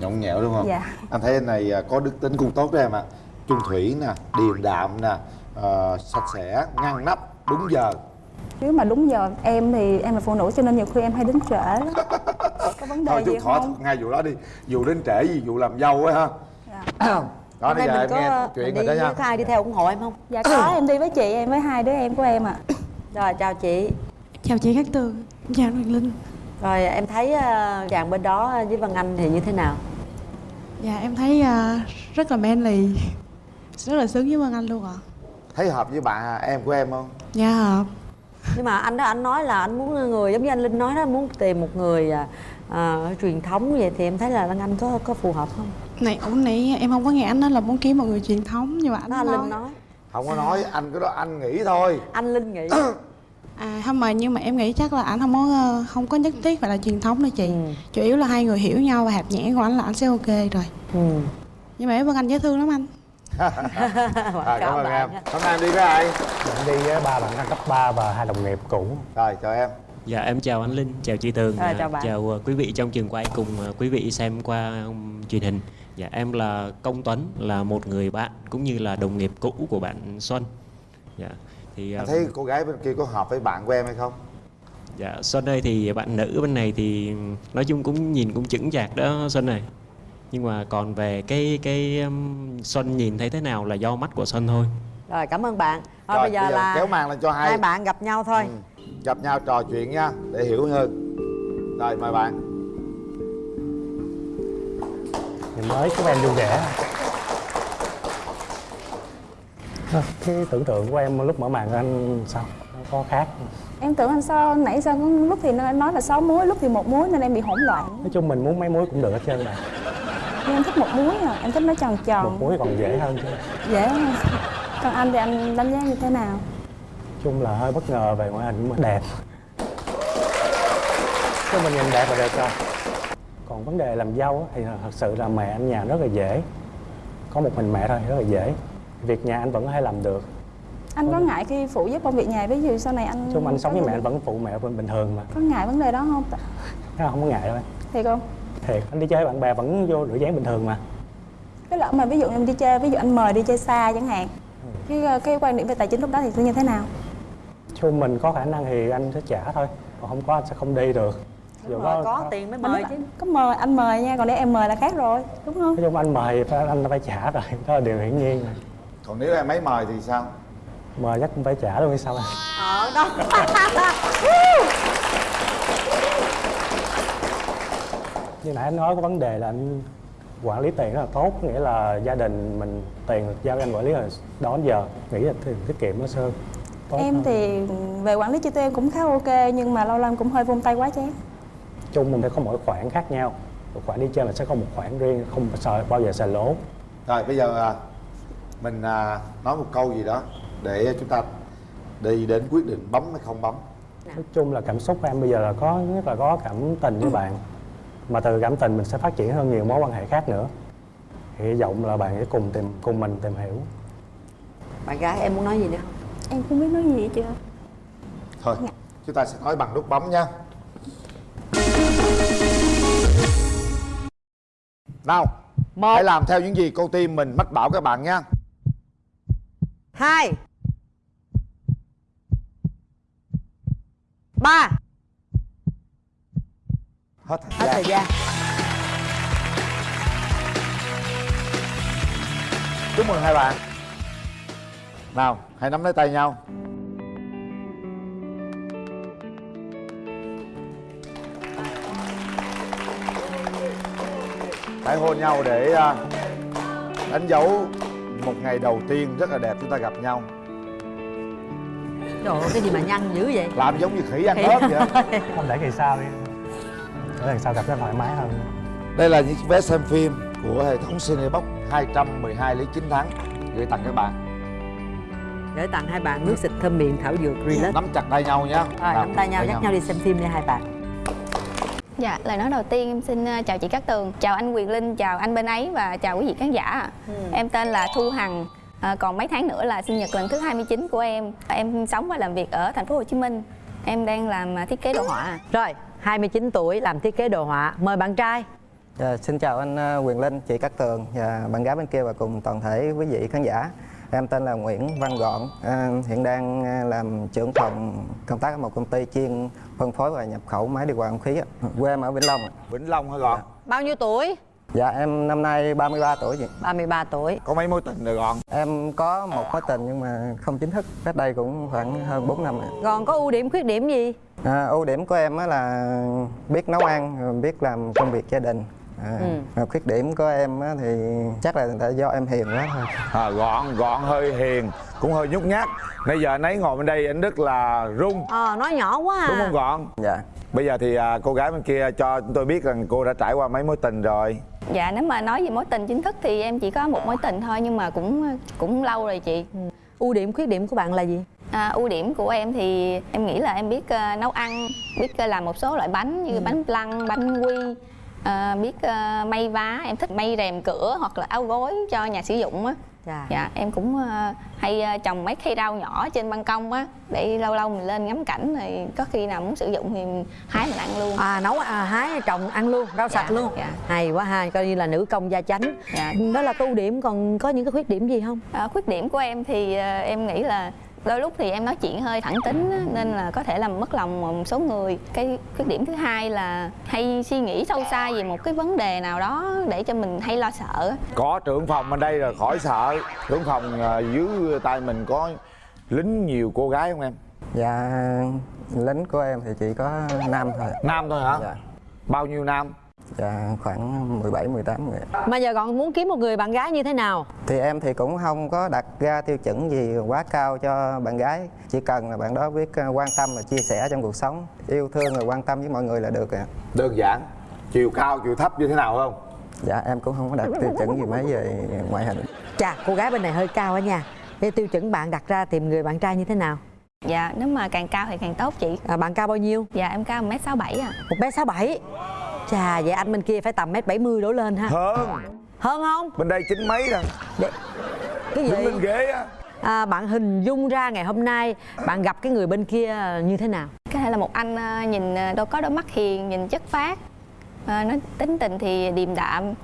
nhõng nhẽo đúng không? Dạ. anh thấy anh này à, có đức tính cũng tốt đó em ạ. Trung thủy nè điềm đạm nè ờ, sạch sẽ ngăn nắp đúng giờ. Nếu mà đúng giờ em thì em là phụ nữ cho nên nhiều khi em hay đến trễ lắm. Có vấn đề thôi gì khỏi không? ngay vụ đó đi. Vụ đến trễ gì vụ làm dâu á ha. Đó Hôm bây nay giờ mình em nghe có chuyện mình rồi đi đó nha. với ai đi theo ủng hộ em không? Dạ có em đi với chị em với hai đứa em của em ạ. Rồi chào chị. Chào chị Cát Tường, chào Hoàng Linh. Rồi em thấy ờ, chàng bên đó với Văn Anh thì như thế nào Dạ em thấy à, rất là manly. Rất là sướng với Vân Anh luôn ạ. Thấy hợp với bạn à, em của em không? Dạ hợp. Nhưng mà anh đó anh nói là anh muốn người giống như anh Linh nói đó muốn tìm một người à, à, truyền thống vậy thì em thấy là Văn Anh có có phù hợp không? Này, ủa nãy em không có nghe anh nói là muốn kiếm một người truyền thống Nhưng mà anh Đó anh nói, Linh nói. không có nói anh cái đó anh nghĩ thôi. Anh Linh nghĩ À không mà nhưng mà em nghĩ chắc là anh không có ờ, không có nhất thiết phải là truyền thống đâu chị Ừ. Chủ yếu là hai người hiểu nhau và hạt nhẽ của anh là anh sẽ ok rồi ừ. Nhưng mà Vân Anh dễ thương lắm anh à, cảm ơn em hôm nay em đi với ai em đi với ba bạn cấp 3 và hai đồng nghiệp cũ rồi chào em Dạ em chào anh Linh, chào chị Tường, Rồi, à, chào bạn. chào uh, quý vị trong trường quay cùng uh, quý vị xem qua um, truyền hình. Dạ em là Công Tuấn, là một người bạn cũng như là đồng nghiệp cũ của bạn Xuân. Dạ thì anh uh, thấy cô gái bên kia có hợp với bạn của em hay không? Dạ Xuân ơi thì bạn nữ bên này thì nói chung cũng nhìn cũng chững chạc đó Xuân này. Nhưng mà còn về cái cái um, Xuân nhìn thấy thế nào là do mắt của Xuân thôi. rồi cảm ơn bạn. Thôi Rồi, bây giờ là kéo màn lên cho hai hai bạn gặp nhau thôi. Gặp nhau trò chuyện nha để hiểu hơn. Rồi mời bạn. Ngày mới chúc em vui vẻ Thôi, Cái tưởng tượng của em lúc mở màn anh sao? Nó có khác em tưởng anh sao? Nãy sao có lúc thì nó nói là sáu muối lúc thì một muối nên em bị hỗn loạn. Nói chung mình muốn mấy muối cũng được hết trơn mà. Nhưng em thích một muối à em thích nó tròn Một tròn muối còn dễ hơn chứ. Dễ hơn. Còn anh thì anh đánh giá như thế nào? Chung là hơi bất ngờ về ngoại hình mà đẹp. Chứ mình nhìn đẹp là được rồi. Còn vấn đề làm dâu thì thật sự là mẹ anh nhà rất là dễ. Có một mình mẹ thôi rất là dễ Việc nhà anh vẫn có thể làm được. Anh có ngại khi phụ giúp công việc nhà ví dụ sau này anh Chung anh sống có với mẹ anh vẫn phụ mẹ bình bình thường mà. Có ngại vấn đề đó không? Không có ngại đâu anh. Thiệt không? Thiệt, anh đi chơi với bạn bè vẫn vô rửa dáng bình thường mà. Cái lỡ mà ví dụ em đi chơi ví dụ anh mời đi chơi xa chẳng hạn cái cái quan điểm về tài chính lúc đó thì sẽ như thế nào? Chung mình có khả năng thì anh sẽ trả thôi. Còn không có anh sẽ không đi được. Dù rồi, có tiền mới mời chứ. có mời anh mời nha còn để em mời là khác rồi đúng không? Nói chung anh mời anh phải trả rồi. Đó là điều hiển nhiên rồi còn nếu em ấy mời thì sao? Mời chắc cũng phải trả luôn hay sao anh ờ đó. Như nãy anh nói có vấn đề là anh quản lý tiền rất là tốt nghĩa là gia đình mình tiền giao cho anh quản lý là đó đến giờ nghĩ là tiền tiết kiệm nó sơn tốt em hơn. thì về quản lý chi tiêu em cũng khá ok nhưng mà lâu lâu em cũng hơi vung tay quá chán. Chung mình sẽ có mỗi khoản khác nhau. Một khoản đi chơi là sẽ có một khoản riêng không sợ bao giờ xài lỗ. Rồi bây giờ à, mình à, nói một câu gì đó để chúng ta đi đến quyết định bấm hay không bấm. Nói chung là cảm xúc của em bây giờ là có nhất là có cảm tình với bạn. Mà từ cảm tình mình sẽ phát triển hơn nhiều mối quan hệ khác nữa. Hy vọng là bạn sẽ cùng tìm cùng mình tìm hiểu. Bạn gái em muốn nói gì nữa? Không em không biết nói gì hết chưa thôi chúng ta sẽ nói bằng nút bấm nha. Nào hãy làm theo những gì cô tim mình mách bảo các bạn nha hai. Ba. Hết thời hết gian. thời gian. Chúc mừng hai bạn. Nào hãy nắm lấy tay nhau. Hãy hôn nhau để à, đánh dấu một ngày đầu tiên rất là đẹp chúng ta gặp nhau. Trời ơi cái gì mà nhăn dữ vậy? Làm giống như khỉ ăn Khỉ. ớt vậy. không để ngày sau đi. Để lần sau gặp nó thoải mái hơn. Đây là những vé xem phim của hệ thống Cinebox 212 lý 9 tháng. Gửi tặng các bạn. gửi tặng hai bạn nước xịt thơm miệng thảo dược relax. Nắm chặt tay nhau nhé. rồi nắm tay nhau dắt nhau đi xem phim nha hai bạn Dạ, lời nói đầu tiên em xin ờ, chào chị Cát Tường, chào anh Quyền Linh, chào anh bên ấy và chào quý vị khán giả. ạ. Em tên là Thu Hằng, à, còn mấy tháng nữa là sinh nhật lần thứ 29 của em. Em sống và làm việc ở thành phố Hồ Chí Minh. Em đang làm à, thiết kế đồ họa. rồi 29 tuổi làm thiết kế đồ họa mời bạn trai Dạ, xin chào anh ờ, Quyền Linh, chị Cát Tường và bạn gái bên kia và cùng toàn thể quý vị khán giả. Em tên là Nguyễn Văn Gọn, à, hiện đang à, làm trưởng phòng công tác ở một công ty chuyên phân phối và nhập khẩu máy điều hòa không khí. ạ. Quê em ở Vĩnh Long. ạ. Vĩnh Long hả Gọn? bao nhiêu tuổi Dạ em năm nay 33 tuổi chị. 33 tuổi Có mấy mối tình rồi Gọn? Em có một mối tình nhưng mà không chính thức, cách đây cũng khoảng hơn 4 năm. ạ. còn có ưu điểm khuyết điểm gì À, ưu điểm của em á là biết nấu ăn, biết làm công việc gia đình. À, Ừ. và khuyết điểm của em á thì chắc là tại do em hiền quá thôi. À, gọn, gọn hơi hiền, cũng hơi nhút nhát. Nãy giờ anh ấy ngồi bên đây anh rất là run. ờ nói nhỏ quá à Đúng không Gọn? Dạ. Bây giờ thì à, cô gái bên kia cho chúng tôi biết rằng cô đã trải qua mấy mối tình rồi. Dạ, nếu mà nói về mối tình chính thức thì em chỉ có một mối tình thôi nhưng mà cũng cũng lâu rồi chị. ưu điểm khuyết điểm của bạn là gì À, ưu điểm của em thì em nghĩ là em biết ờ, nấu ăn, biết ờ, làm một số loại bánh như bánh flan, bánh quy, ờ, biết ờ, may vá, em thích may rèm cửa hoặc là áo gối cho nhà sử dụng á. Dạ. Dạ, em cũng ờ, hay trồng mấy cây rau nhỏ trên ban công á để lâu lâu mình lên ngắm cảnh rồi có khi nào muốn sử dụng thì mình hái mình ăn luôn. à nấu à, hái trồng ăn luôn rau Dạ, sạch luôn dạ. hay quá ha coi như là nữ công gia chánh Dạ. đó là ưu điểm còn có những cái khuyết điểm gì không À, khuyết điểm của em thì ờ, em nghĩ là đôi lúc thì em nói chuyện hơi thẳng tính á, nên là có thể làm mất lòng một số người cái khuyết điểm thứ hai là hay suy nghĩ sâu xa về một cái vấn đề nào đó để cho mình hay lo sợ. Có trưởng phòng bên đây rồi khỏi sợ. Trưởng phòng à, dưới tay mình có lính nhiều cô gái không em? Dạ lính của em thì chỉ có nam thôi. Nam thôi hả? Dạ. Bao nhiêu nam? Dạ khoảng 17 18 người. mà giờ còn muốn kiếm một người bạn gái như thế nào Thì em thì cũng không có đặt ra tiêu chuẩn gì quá cao cho bạn gái. Chỉ cần là bạn đó biết ờ, quan tâm và chia sẻ trong cuộc sống, yêu thương và quan tâm với mọi người là được ạ. Đơn giản. Chiều cao, chiều thấp như thế nào không? Dạ em cũng không có đặt tiêu chuẩn gì mấy về ngoại hình. chà cô gái bên này hơi cao á nha cái tiêu chuẩn bạn đặt ra tìm người bạn trai như thế nào Dạ, nếu mà càng cao thì càng tốt chị. à, bạn cao bao nhiêu Dạ, em cao 1m67 à. một mét sáu bảy chà vậy anh bên kia phải tầm mét bảy mươi đổ lên ha Hơn. hơn không Bên đây chín mấy rồi. cái gì Đứng lên ghế á. à, bạn hình dung ra ngày hôm nay bạn gặp cái người bên kia như thế nào Có thể là một anh ờ, nhìn ờ, đâu có đôi mắt hiền, nhìn chất phác. Ờ, nói tính tình thì điềm đạm,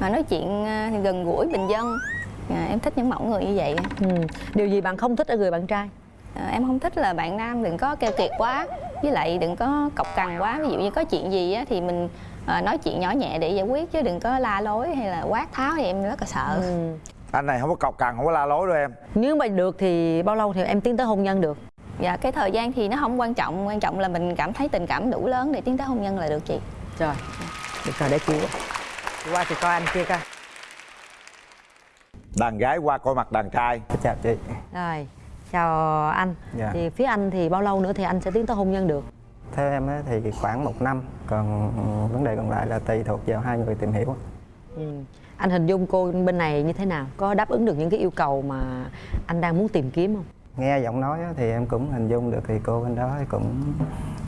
mà nói chuyện thì gần gũi bình dân. Dạ, em thích những mẫu người như vậy. ừ. điều gì bạn không thích ở người bạn trai Ờ, em không thích là bạn nam đừng có keo kiệt quá với lại đừng có cọc cằn quá ví dụ như có chuyện gì á thì mình ờ, nói chuyện nhỏ nhẹ để giải quyết chứ đừng có la lối hay là quát tháo thì em rất là sợ. Ừ. anh này không có cọc cằn không có la lối đâu em. Nếu mà được thì bao lâu thì em tiến tới hôn nhân được? Dạ cái thời gian thì nó không quan trọng quan trọng là mình cảm thấy tình cảm đủ lớn để tiến tới hôn nhân là được chị. Rồi được rồi để chị qua. Chị coi anh kia coi. Đàn gái qua coi mặt đàn trai. Chào chị. Rồi chào anh. Dạ. thì phía anh thì bao lâu nữa thì anh sẽ tiến tới hôn nhân được theo em thì khoảng một năm còn vấn đề còn lại là tùy thuộc vào hai người tìm hiểu. Ừ. anh hình dung cô bên này như thế nào? Có đáp ứng được những cái yêu cầu mà anh đang muốn tìm kiếm không? Nghe giọng nói thì em cũng hình dung được thì cô bên đó cũng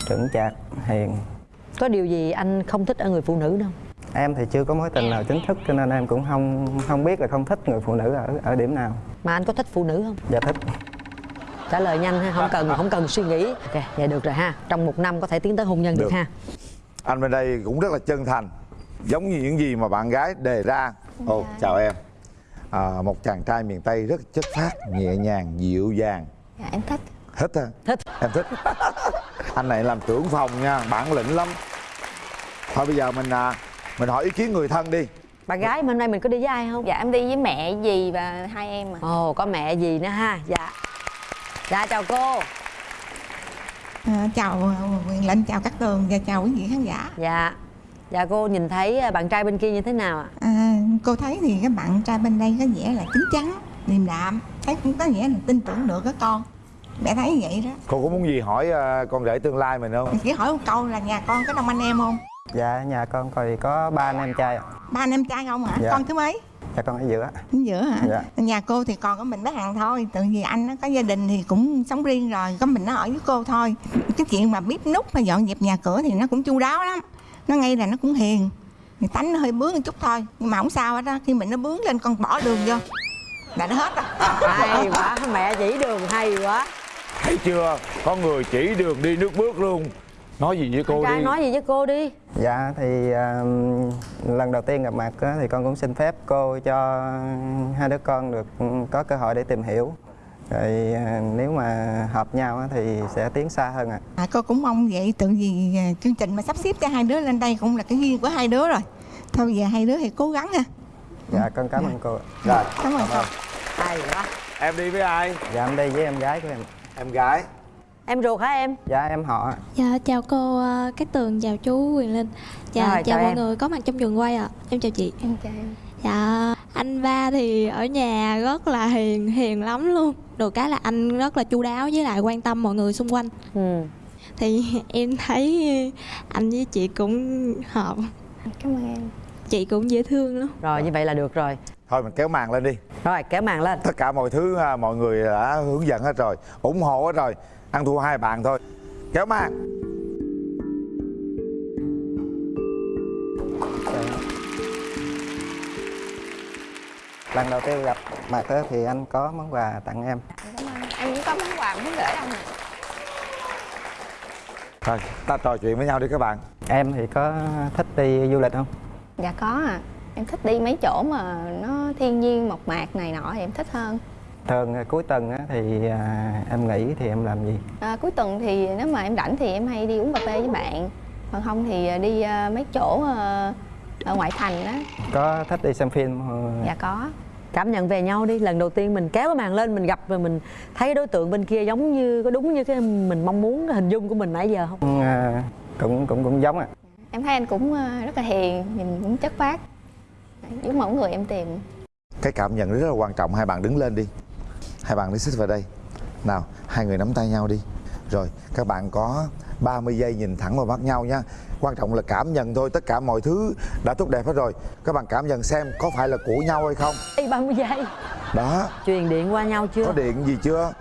chững chạc hiền. Có điều gì anh không thích ở người phụ nữ đâu? Em thì chưa có mối tình nào chính thức cho nên em cũng không không biết là không thích người phụ nữ ở ở điểm nào. Mà anh có thích phụ nữ không? Dạ thích trả lời nhanh ha không cần không cần suy nghĩ. Ok vậy được rồi ha. Trong một năm có thể tiến tới hôn nhân được, Được. ha. Anh bên đây cũng rất là chân thành giống như những gì mà bạn gái đề ra. Ồ chào em. À, một chàng trai miền tây rất chất phác nhẹ nhàng dịu dàng. Dạ em thích. Thích hả? Thích. Em thích. Anh này làm trưởng phòng nha bản lĩnh lắm. Thôi bây giờ mình à, mình hỏi ý kiến người thân đi. Bạn gái mà hôm nay mình có đi với ai không? Dạ em đi với mẹ dì và hai em à. Ồ có mẹ gì nữa ha. Dạ dạ chào cô À, chào ờ, Quyền Linh, chào các tường và chào quý vị khán giả. dạ dạ cô nhìn thấy à, bạn trai bên kia như thế nào ạ À, cô thấy thì các bạn trai bên đây có vẻ là chín chắn, điềm đạm, thấy cũng có nghĩa là tin tưởng được các con. Mẹ thấy vậy đó. cô có muốn gì hỏi à, con rể tương lai mình không Chỉ hỏi một câu là nhà con có đông anh em không? dạ nhà con thì có ba anh em trai ạ Ba anh em trai không hả? Dạ. Con thứ mấy? Dạ con ở giữa. Ở giữa hả? Dạ. Nhà cô thì còn có mình bé Hằng thôi. Tự vì anh nó có gia đình thì cũng sống riêng rồi Có mình nó ở với cô thôi. Cái chuyện mà bếp nút và dọn dẹp nhà cửa thì nó cũng chu đáo lắm. Nó ngay là nó cũng hiền. Thì tánh nó hơi bướng một chút thôi Nhưng mà không sao hết á. Khi mình nó bướng lên con bỏ đường vô. Là nó hết rồi. Hay quá mẹ chỉ đường hay quá. Thấy chưa? Có người chỉ đường đi nước bước luôn nói gì với cô trai đi nói gì với cô đi Dạ thì à, lần đầu tiên gặp mặt á, thì con cũng xin phép cô cho hai đứa con được ừ, có cơ hội để tìm hiểu. Rồi à, nếu mà hợp nhau á, thì sẽ tiến xa hơn ạ. à, Cô cũng mong vậy Tự vì à, chương trình mà sắp xếp cho hai đứa lên đây Cũng là cái duyên của hai đứa rồi Thôi giờ hai đứa thì cố gắng ha Dạ con cảm ơn cô. ạ. rồi Cảm ơn cô hay quá em đi với ai Dạ em đi với em gái của em. em gái em ruột hả em? Dạ em họ. Dạ chào cô ờ, Cát Tường, chào chú Quyền Linh. Dạ Rồi, chào, chào mọi em. người có mặt trong trường quay ạ. Em chào chị. Em chào em. Dạ anh ba thì ở nhà rất là hiền, hiền lắm luôn. Được cái là anh rất là chu đáo với lại quan tâm mọi người xung quanh. Ừ. Thì em thấy anh với chị cũng hợp. Cảm ơn em. Chị cũng dễ thương lắm. Rồi như vậy là được rồi. Thôi mình kéo màn lên đi. Rồi kéo màn lên. Tất cả mọi thứ à, mọi người đã hướng dẫn hết rồi. ủng hộ hết rồi ăn thua hai bạn thôi. Kéo màn Lần đầu tiên gặp mặt á, thì anh có món quà tặng em. em cũng có món quà muốn gửi anh ạ thôi ta trò chuyện với nhau đi các bạn. Em thì có thích đi du lịch không? dạ có à em thích đi mấy chỗ mà nó thiên nhiên mộc mạc này nọ thì em thích hơn Thường à, cuối tuần á, thì à, em nghỉ thì em làm gì? à, cuối tuần thì nếu mà em rảnh thì em hay đi uống cà phê với bạn còn không thì đi à, mấy chỗ à, ở ngoại thành á Có thích đi xem phim? không? dạ có cảm nhận về nhau đi lần đầu tiên mình kéo cái màn lên mình gặp và mình thấy đối tượng bên kia giống như có đúng như cái mình mong muốn cái hình dung của mình nãy giờ không À, cũng cũng cũng giống ạ. em thấy anh cũng à, rất là hiền nhìn cũng chất phác giống mẫu người em tìm cái cảm nhận rất là quan trọng hai bạn đứng lên đi hai bạn đi xích vào đây. Nào hai người nắm tay nhau đi. Rồi các bạn có 30 giây nhìn thẳng vào mắt nhau nha. Quan trọng là cảm nhận thôi tất cả mọi thứ đã tốt đẹp hết rồi. Các bạn cảm nhận xem có phải là của nhau hay không. Ê, 30 giây. Đó. Truyền điện qua nhau chưa? Có điện gì chưa?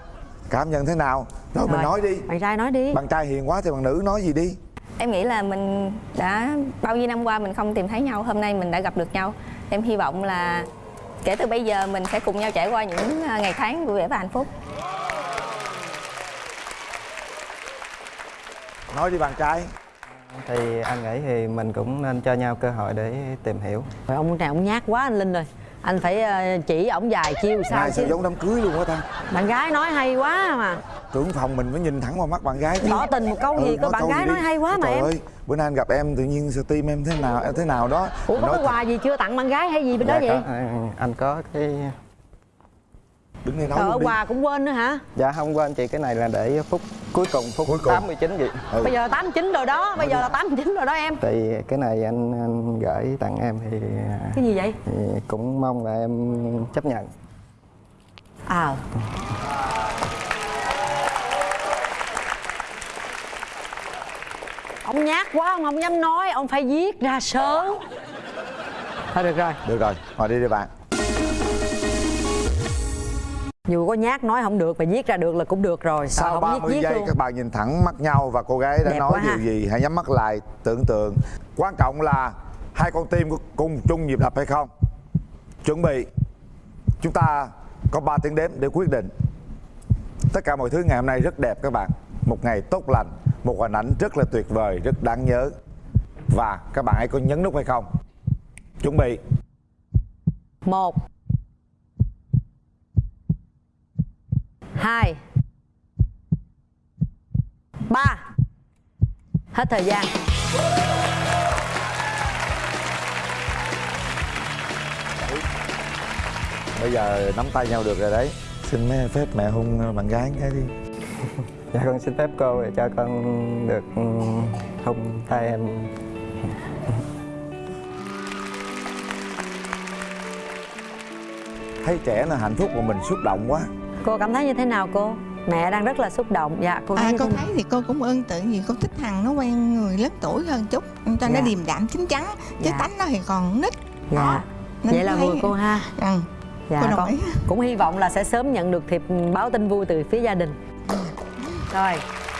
Cảm nhận thế nào? Rồi, mình Rồi, nói đi. Bạn trai nói đi. Bạn trai hiền quá thì bạn nữ nói gì đi? Em nghĩ là mình đã bao nhiêu năm qua mình không tìm thấy nhau hôm nay mình đã gặp được nhau. Em hy vọng là kể từ bây giờ mình sẽ cùng nhau trải qua những à, ngày tháng vui vẻ và hạnh phúc. Nói đi bạn trai. Thì anh nghĩ thì mình cũng nên cho nhau cơ hội để tìm hiểu. Rồi ông này ông nhát quá anh Linh rồi Anh phải ờ, chỉ ổng vài chiêu sao Này sao chứ? giống đám cưới luôn á ta? Bạn gái nói hay quá mà trưởng phòng mình phải nhìn thẳng vào mắt bạn gái tỏ tình một câu gì cơ bạn gái nói hay quá mà Trời em. ơi, bữa nay anh gặp em tự nhiên tim em thế nào em thế nào đó. Ủa có cái quà gì chưa tặng bạn gái hay gì bên đó dạ, vậy? có, à, anh có cái đứng đây nói Trời ơi, quà cũng quên nữa hả? Dạ không quên chị cái này là để phút cuối cùng phút Cuối cùng. 89 chị Ừ. bây giờ 89 rồi đó bây giờ là 89 rồi đó em. Thì cái này anh, anh gửi tặng em thì, cái gì vậy? thì cũng mong là em chấp nhận. À ông nhát quá ông không dám nói ông phải viết ra sớm. Thôi được rồi. Được rồi ngồi đi đi bạn. Dù có nhát nói không được mà viết ra được là cũng được rồi. Sao sau không 30 viết viết giây luôn? các bạn nhìn thẳng mắt nhau và cô gái đã Đẹp nói điều ha. gì? Hãy nhắm mắt lại tưởng tượng. Quan trọng là hai con tim có cùng chung nhịp đập hay không? Chuẩn bị. Chúng ta có 3 tiếng đếm để quyết định. Tất cả mọi thứ ngày hôm nay rất đẹp các bạn. Một ngày tốt lành một hình ảnh rất là tuyệt vời rất đáng nhớ. Và các bạn hãy có nhấn nút hay không? Chuẩn bị. Một. Hai. Ba. Hết thời gian. Bây giờ nắm tay nhau được rồi đấy. Xin mấy phép mẹ hôn bạn gái cái đi dạ con xin phép cô để cho con được ừ, hôn tay em. Thấy trẻ là hạnh phúc mà mình xúc động quá. Cô cảm thấy như thế nào cô? Mẹ đang rất là xúc động. Dạ cô thấy à cô thấy thì cô cũng ơn tự vì cô thích thằng nó quen người lớn tuổi hơn chút. Cho nó Dạ. điềm đạm chín chắn chứ Dạ. tánh nó thì còn nít. Dạ. Nên vậy là thấy- vừa cô ha. Ừ. dạ Cô đồng con ý. cũng hy vọng là sẽ sớm nhận được thiệp báo tin vui từ phía gia đình rồi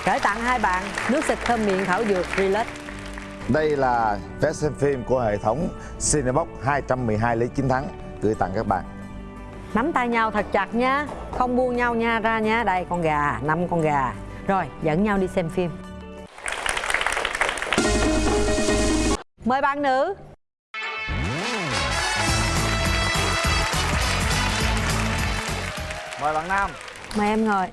gửi tặng hai bạn nước xịt thơm miệng thảo dược relax. Đây là vé xem phim của hệ thống Cinebox 212 lý chiến thắng gửi tặng các bạn. nắm tay nhau thật chặt nha không buông nhau nha ra nha đây con gà năm con gà. Rồi dẫn nhau đi xem phim. Mời bạn nữ. Mời bạn nam. mời em ngồi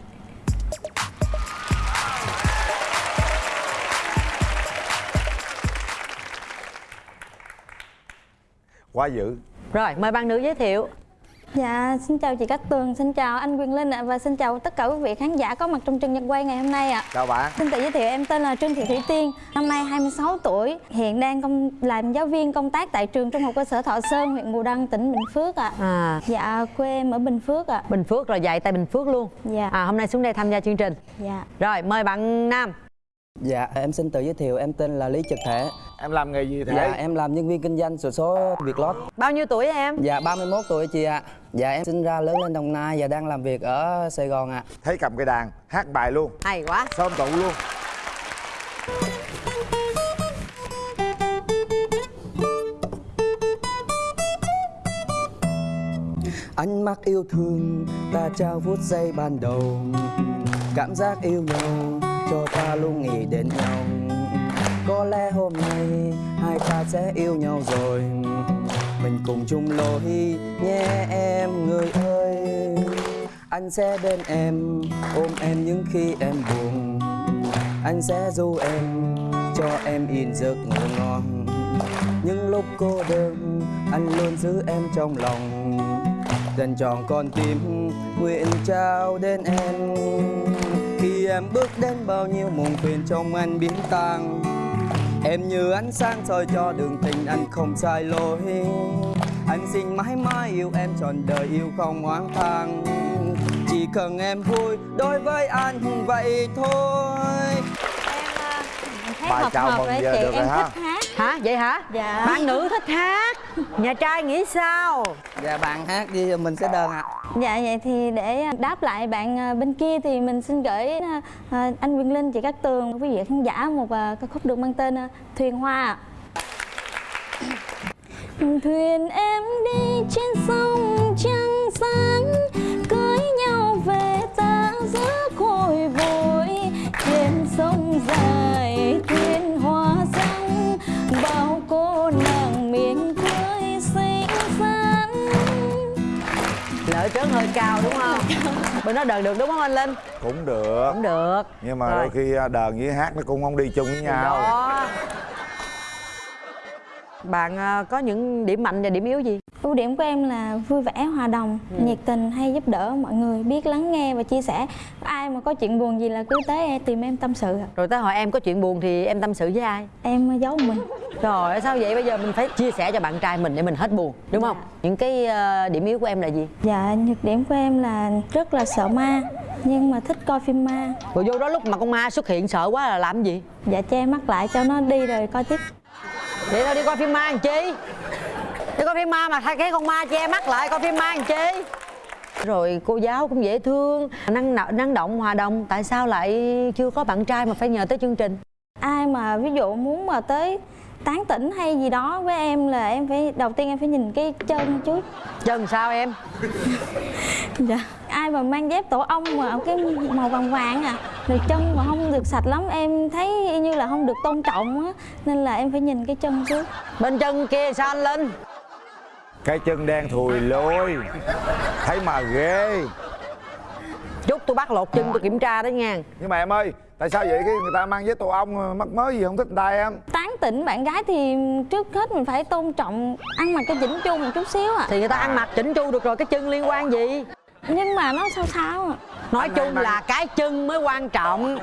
Quá dữ. rồi mời bạn nữ giới thiệu Dạ, xin chào chị Cát Tường, xin chào anh Quyền Linh ạ và xin chào tất cả quý vị khán giả có mặt trong trường nhật quay ngày hôm nay ạ. Chào bạn. Xin tự giới thiệu em tên là Trương Thị Thủy Tiên, năm nay 26 tuổi, hiện đang công làm giáo viên công tác tại trường Trung học cơ sở Thọ Sơn, huyện Bù Đăng, tỉnh Bình Phước ạ. à Dạ, quê em ở Bình Phước ạ. bình phước rồi dạy tại bình phước luôn Dạ. à hôm nay xuống đây tham gia chương trình Dạ. rồi mời bạn nam Dạ, em xin tự giới thiệu, em tên là Lý Trực Thể. Em làm nghề gì thế? Dạ, em làm nhân viên kinh doanh sổ số Vietlott. bao nhiêu tuổi em Dạ, 31 tuổi chị ạ. Dạ, em sinh ra lớn lên Đồng Nai và đang làm việc ở Sài Gòn ạ. Thấy cầm cây đàn, hát bài luôn. hay quá Sớm tụ luôn. Ánh mắt yêu thương, ta trao phút giây ban đầu. Cảm giác yêu nhau, cho ta luôn nghĩ đến nhau. Có lẽ hôm nay, hai ta sẽ yêu nhau rồi. Mình cùng chung lối nhé em người ơi. Anh sẽ bên em, ôm em những khi em buồn. Anh sẽ du em, cho em in giấc ngủ ngon. Những lúc cô đơn, anh luôn giữ em trong lòng dành tròn con tim nguyện trao đến em khi em bước đến bao nhiêu muộn phiền trong anh biến tan em như ánh sáng soi cho đường tình anh không sai lối. Anh xin mãi mãi yêu em trọn đời yêu không oán than chỉ cần em vui đối với anh vậy thôi. Thấy Bài hợp chào hợp giờ chị, được rồi em ha. thích hát. hả? Vậy hả? Dạ. bạn nữ thích hát nhà trai nghĩ sao dạ bạn hát đi mình sẽ đơn ạ Dạ vậy thì để đáp lại bạn à, bên kia thì mình xin gửi à, à, anh Quyền Linh, chị Cát Tường, quý vị khán giả một à, ca khúc được mang tên à, Thuyền Hoa. Thuyền em đi trên sông trăng sáng chớn hơi cao đúng không? Bên đó đờn được đúng không anh linh? Cũng được. Cũng được. Nhưng mà Rồi. đôi khi à, đờn với hát nó cũng không đi chung với nhau. đó bạn à, có những điểm mạnh và điểm yếu gì Ưu điểm của em là vui vẻ, hòa đồng, Ừ. nhiệt tình, hay giúp đỡ mọi người, biết lắng nghe và chia sẻ. Ai mà có chuyện buồn gì là cứ tới em tìm em tâm sự. rồi tới hỏi em có chuyện buồn thì em tâm sự với ai Em giấu mình. Trời sao vậy bây giờ mình phải chia sẻ cho bạn trai mình để mình hết buồn đúng không những cái ờ, điểm yếu của em là gì Dạ, nhược điểm của em là rất là sợ ma, nhưng mà thích coi phim ma. rồi vô đó lúc mà con ma xuất hiện sợ quá là làm gì Dạ che mắt lại cho nó đi rồi coi tiếp. Vậy tao đi coi phim ma làm chi? Đi coi phim ma mà thay cái con ma che mắt lại coi phim ma làm chi? Rồi cô giáo cũng dễ thương năng năng động hòa đồng. Tại sao lại chưa có bạn trai mà phải nhờ tới chương trình? Ai mà ví dụ muốn mà tới tán tỉnh hay gì đó với em là em phải đầu tiên em phải nhìn cái chân trước. Chân sao em? Dạ. Ai mà mang dép tổ ong mà cái màu vàng vàng à rồi chân mà không được sạch lắm em thấy y như là không được tôn trọng á nên là em phải nhìn cái chân trước. Bên chân kia sao anh linh cái chân đen thùi lôi. Thấy mà ghê. Chút tôi bắt lột chân tôi kiểm tra đó nha. Nhưng mà em ơi tại sao vậy? Cái người ta mang với tổ ong mắc mới gì không thích người ta em? Tán tỉnh bạn gái thì trước hết mình phải tôn trọng ăn mặc cái chỉnh chu một chút xíu à thì người ta ăn mặc chỉnh chu được rồi cái chân liên quan gì? Nhưng mà nó sao sao à nói chung là cái chân mới quan trọng.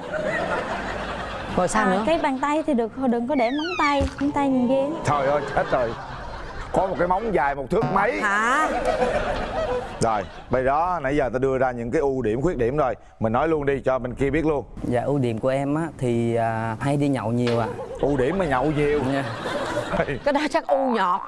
Rồi sao À, nữa? cái bàn tay thì được đừng có để móng tay móng tay nhìn ghê. Trời ơi chết rồi. Có một cái móng dài một thước mấy. Hả? Rồi bây đó nãy giờ ta đưa ra những cái ưu điểm khuyết điểm rồi. Mình nói luôn đi cho bên kia biết luôn. Dạ ưu điểm của em á thì à, hay đi nhậu nhiều ạ. ưu điểm mà nhậu nhiều. Nha. cái đó chắc u nhọt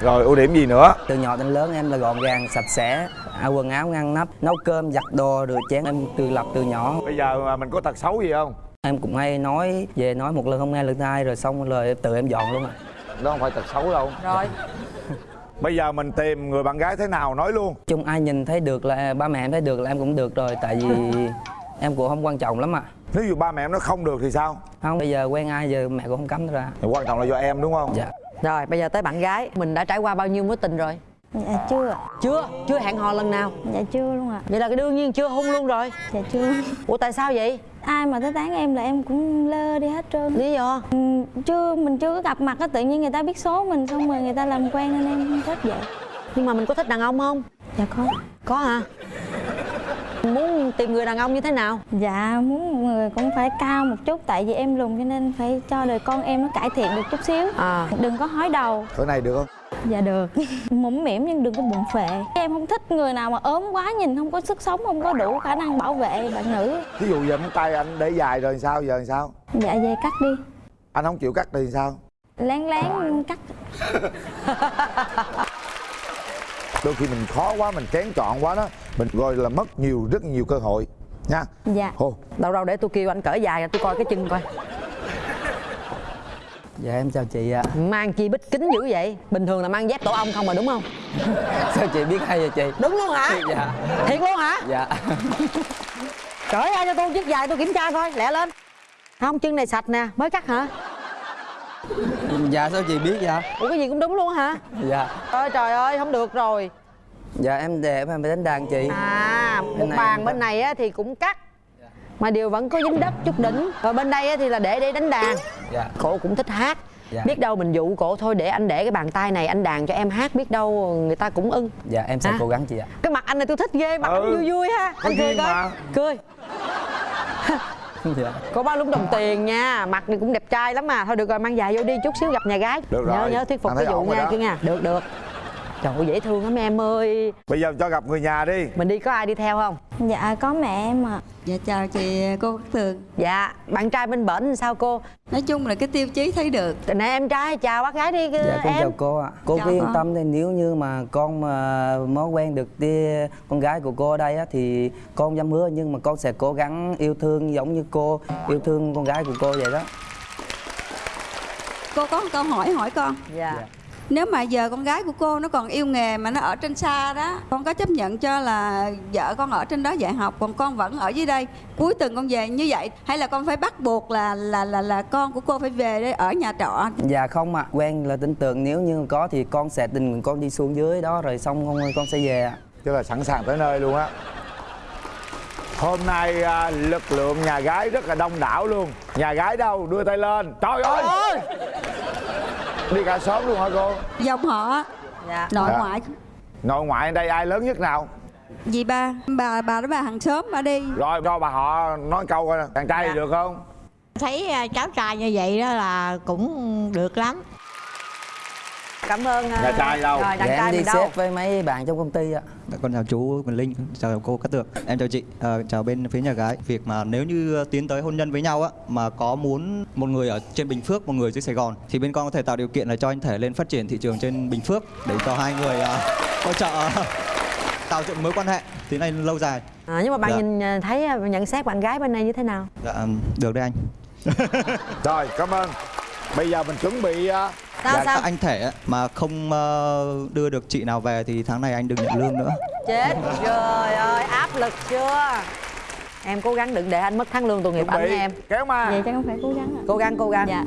rồi ưu điểm gì nữa Từ nhỏ đến lớn em là gọn gàng, sạch sẽ, áo quần áo ngăn nắp, nấu cơm, giặt đồ, rửa chén em tự lập từ nhỏ. bây giờ mà mình có tật xấu gì không Em cũng hay nói về nói một lần không nghe lần hai rồi xong rồi tự em dọn luôn ạ. đó không phải tật xấu đâu rồi bây giờ mình tìm người bạn gái thế nào nói luôn Chung ai nhìn thấy được là ba mẹ em thấy được là em cũng được rồi tại vì em cũng không quan trọng lắm ạ. nếu như ba mẹ em nó không được thì sao Không bây giờ quen ai giờ mẹ cũng không cấm ra. quan trọng là do em đúng không Dạ. Rồi bây giờ tới bạn gái. Mình đã trải qua bao nhiêu mối tình rồi? Dạ chưa chưa? Chưa hẹn hò lần nào? Dạ chưa luôn ạ. Vậy là cái đương nhiên chưa hôn luôn rồi. Dạ chưa ủa tại sao vậy? Ai mà tới tán em là em cũng lơ đi hết trơn. Lý do? Ừ, chưa mình chưa có gặp mặt á tự nhiên người ta biết số mình xong rồi người ta làm quen nên em không thích vậy. Nhưng mà mình có thích đàn ông không? Dạ có. Có hả muốn tìm người đàn ông như thế nào? Dạ muốn người cũng phải cao một chút tại vì em lùn cho nên phải cho đời con em nó cải thiện được chút xíu. À. Đừng có hói đầu. Cỡ này được không? Dạ được. Mũm mỉm nhưng đừng có bụng phệ. Em không thích người nào mà ốm quá nhìn không có sức sống không có đủ khả năng bảo vệ bạn nữ. Ví dụ giờ móng tay anh để dài rồi sao giờ làm sao? Dạ về cắt đi. Anh không chịu cắt thì sao? Lén lén cắt đôi khi mình khó quá mình kén chọn quá đó mình gọi là mất nhiều rất nhiều cơ hội. Nha. Dạ. Hồ đâu đâu để tôi kêu anh cởi dài tôi coi cái chân coi. Dạ em chào chị ạ. mang chi bích kính dữ vậy? Bình thường là mang dép tổ ong không mà đúng không? Sao chị biết hay vậy chị? đúng luôn hả? Dạ. thiệt luôn hả? Dạ. cởi ra cho tôi chiếc dài tôi kiểm tra coi lẹ lên. Không chân này sạch nè mới cắt hả Dạ sao chị biết vậy? ủa cái gì cũng đúng luôn hả Dạ. ôi trời ơi không được rồi Dạ em đẹp em phải đánh đàn chị. à một này bàn bên này á thì cũng cắt mà điều vẫn có dính đất chút đỉnh và bên đây á thì là để để đánh đàn Dạ. cổ cũng thích hát Dạ. biết đâu mình dụ cổ thôi để anh để cái bàn tay này anh đàn cho em hát biết đâu người ta cũng ưng Dạ em sẽ Hả? cố gắng chị ạ. cái mặt anh này tôi thích ghê mặt Ừ. anh vui vui ha anh cười coi mà. cười Dạ. có bao lúc đồng tiền nha mặt này cũng đẹp trai lắm mà. Thôi được rồi mang dài vô đi chút xíu gặp nhà gái. Được nhớ rồi. nhớ thuyết phục cái vụ nha kia nha. Được được trời ơi dễ thương lắm em ơi. Bây giờ cho gặp người nhà đi. Mình đi có ai đi theo không? Dạ có mẹ em ạ. Dạ chào chị cô Cát Tường. Dạ bạn trai bên bển sao cô? Nói chung là cái tiêu chí thấy được. Nè em trai chào bác gái đi Dạ con em. chào cô ạ. Cô Chào cứ yên con. tâm thì nếu như mà con mà mới quen được đi con gái của cô ở đây á thì con dám hứa nhưng mà con sẽ cố gắng yêu thương giống như cô yêu thương con gái của cô vậy đó. Cô có một câu hỏi hỏi con. Dạ Nếu mà giờ con gái của cô nó còn yêu nghề mà nó ở trên xa đó Con có chấp nhận cho là vợ con ở trên đó dạy học Còn con vẫn ở dưới đây? Cuối tuần con về như vậy Hay là con phải bắt buộc là là là là con của cô phải về đây ở nhà trọ? Dạ không ạ, quen là tin tưởng nếu như có thì con sẽ tình con đi xuống dưới đó rồi xong con con sẽ về ạ. Chứ là sẵn sàng tới nơi luôn á. Hôm nay à, lực lượng nhà gái rất là đông đảo luôn. Nhà gái đâu? Đưa tay lên. Trời ơi Đi cả xóm luôn hả cô? dòng họ dạ. nội Dạ. ngoại Nội ngoại đây ai lớn nhất nào? dì ba bà bà đó bà hàng xóm bà đi Rồi cho bà họ nói câu coi nè Chàng trai thì được không? thấy à, cháu trai như vậy đó là cũng được lắm cảm ơn à, Nhà trai đâu? rồi đàn dạ, trai em đi mình đâu? xếp với mấy bạn trong công ty ạ. Dạ, Con chào chú Quỳnh Linh, chào cô Cát Tường. Em chào chị, Ờ, chào bên phía nhà gái. Việc mà nếu như tiến tới hôn nhân với nhau á Mà có muốn một người ở trên Bình Phước, một người dưới Sài Gòn Thì bên con có thể tạo điều kiện là cho anh thể lên phát triển thị trường trên Bình Phước Để cho hai người ờ, hỗ trợ ờ, tạo dựng mối quan hệ. Tiến này lâu dài. À, nhưng mà bạn Dạ. nhìn à, thấy à, nhận xét bạn gái bên này như thế nào? Dạ, được đấy anh. Rồi cảm ơn. Bây giờ mình chuẩn bị à, Sao, sao? Anh thể mà không ờ, đưa được chị nào về thì tháng này anh đừng nhận lương nữa. Chết trời ơi áp lực chưa? Em cố gắng đừng để anh mất tháng lương tội nghiệp anh em. Kéo ma. Vậy chắc không phải cố gắng ạ. Cố gắng cố gắng. Dạ.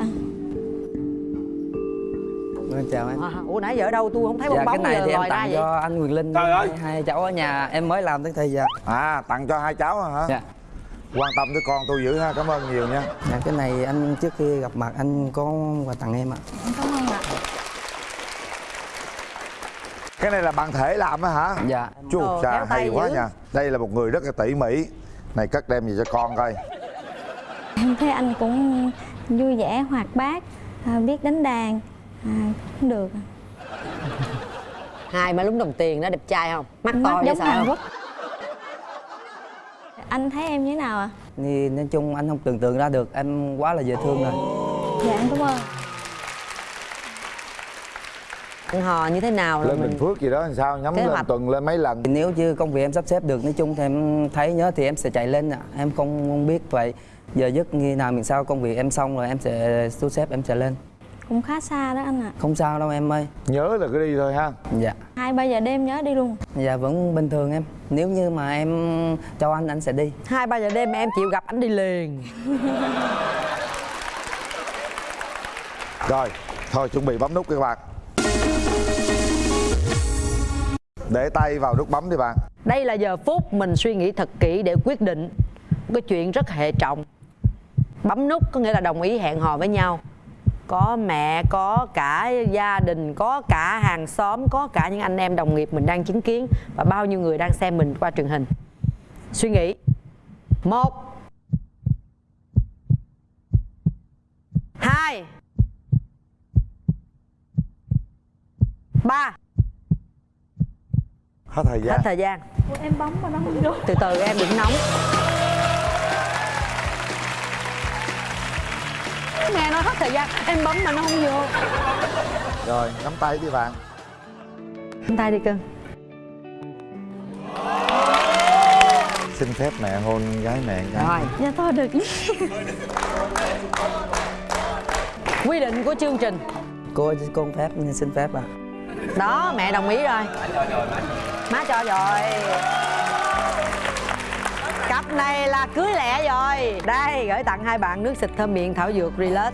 Vâng, chào em. À, ủa nãy giờ ở đâu? Tôi không thấy bong dạ bóng cái này giờ thì em tặng vậy. cho anh Quyền Linh Trời ơi. hai, cháu ở nhà em mới làm tới thì dạ. À tặng cho hai cháu hả? dạ. Quan tâm tới con tôi dữ ha, cảm ơn nhiều nha. Dạ cái này anh trước khi gặp mặt anh có quà tặng em ạ. Cảm ơn ạ Cái này là bạn thể làm á hả? dạ. Chú tay hay quá dữ. nha. Đây là một người rất là tỉ mỉ. Này cất đem gì cho con coi. Em thấy anh cũng vui vẻ hoạt bát à, biết đánh đàn à, cũng được. Hai má lúng đồng tiền đó đẹp trai không? Mắt mắt to giống sợ Hàn Quốc. Anh thấy em như thế nào ạ? Thì nói chung anh không tưởng tượng ra được em quá là dễ thương rồi. Dạ em cảm ơn ăn hò như thế nào là Lên mình Bình Phước gì đó làm sao? Nhắm Kế lên hoạch. tuần lên mấy lần? Nếu như công việc em sắp xếp được nói chung thì em thấy nhớ thì em sẽ chạy lên ạ. Em không, không biết vậy. Giờ giấc khi nào mình sao công việc em xong rồi em sẽ thu xếp em sẽ lên. Cũng khá xa đó anh ạ. Không sao đâu em ơi. Nhớ là cứ đi thôi ha. Dạ. Hai ba giờ đêm nhớ đi luôn. Dạ vẫn bình thường em. Nếu như mà em cho anh anh sẽ đi. Hai ba giờ đêm mà em chịu gặp anh đi liền. Rồi, thôi chuẩn bị bấm nút các bạn Để tay vào nút bấm đi bạn. Đây là giờ phút mình suy nghĩ thật kỹ để quyết định. Một cái chuyện rất hệ trọng. Bấm nút có nghĩa là đồng ý hẹn hò với nhau. Có mẹ, có cả gia đình, có cả hàng xóm, có cả những anh em đồng nghiệp mình đang chứng kiến và bao nhiêu người đang xem mình qua truyền hình. Suy nghĩ. Một. Hai. Ba. Hết thời hết gian thời gian. Em bấm mà nó không vô từ từ em đừng nóng. Nghe nói hết thời gian. Em bấm mà nó không vô. Rồi, nắm tay đi bạn. Nắm tay đi cưng. Xin phép mẹ hôn gái mẹ gái. Rồi. Dạ thôi được. Quy định của chương trình. Cô cô không phép xin phép à đó mẹ đồng ý rồi má cho rồi. Cặp này là cưới lẹ rồi. Đây gửi tặng hai bạn nước xịt thơm miệng thảo dược relax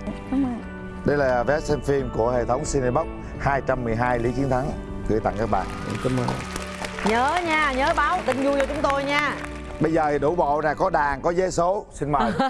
Đây là vé xem phim của hệ thống Cinebox 212 Lý Chiến Thắng. Gửi tặng các bạn. Cảm ơn. Nhớ nha nhớ báo tin vui cho chúng tôi nha. Bây giờ thì đủ bộ nè, có đàn, có vé số. Xin mời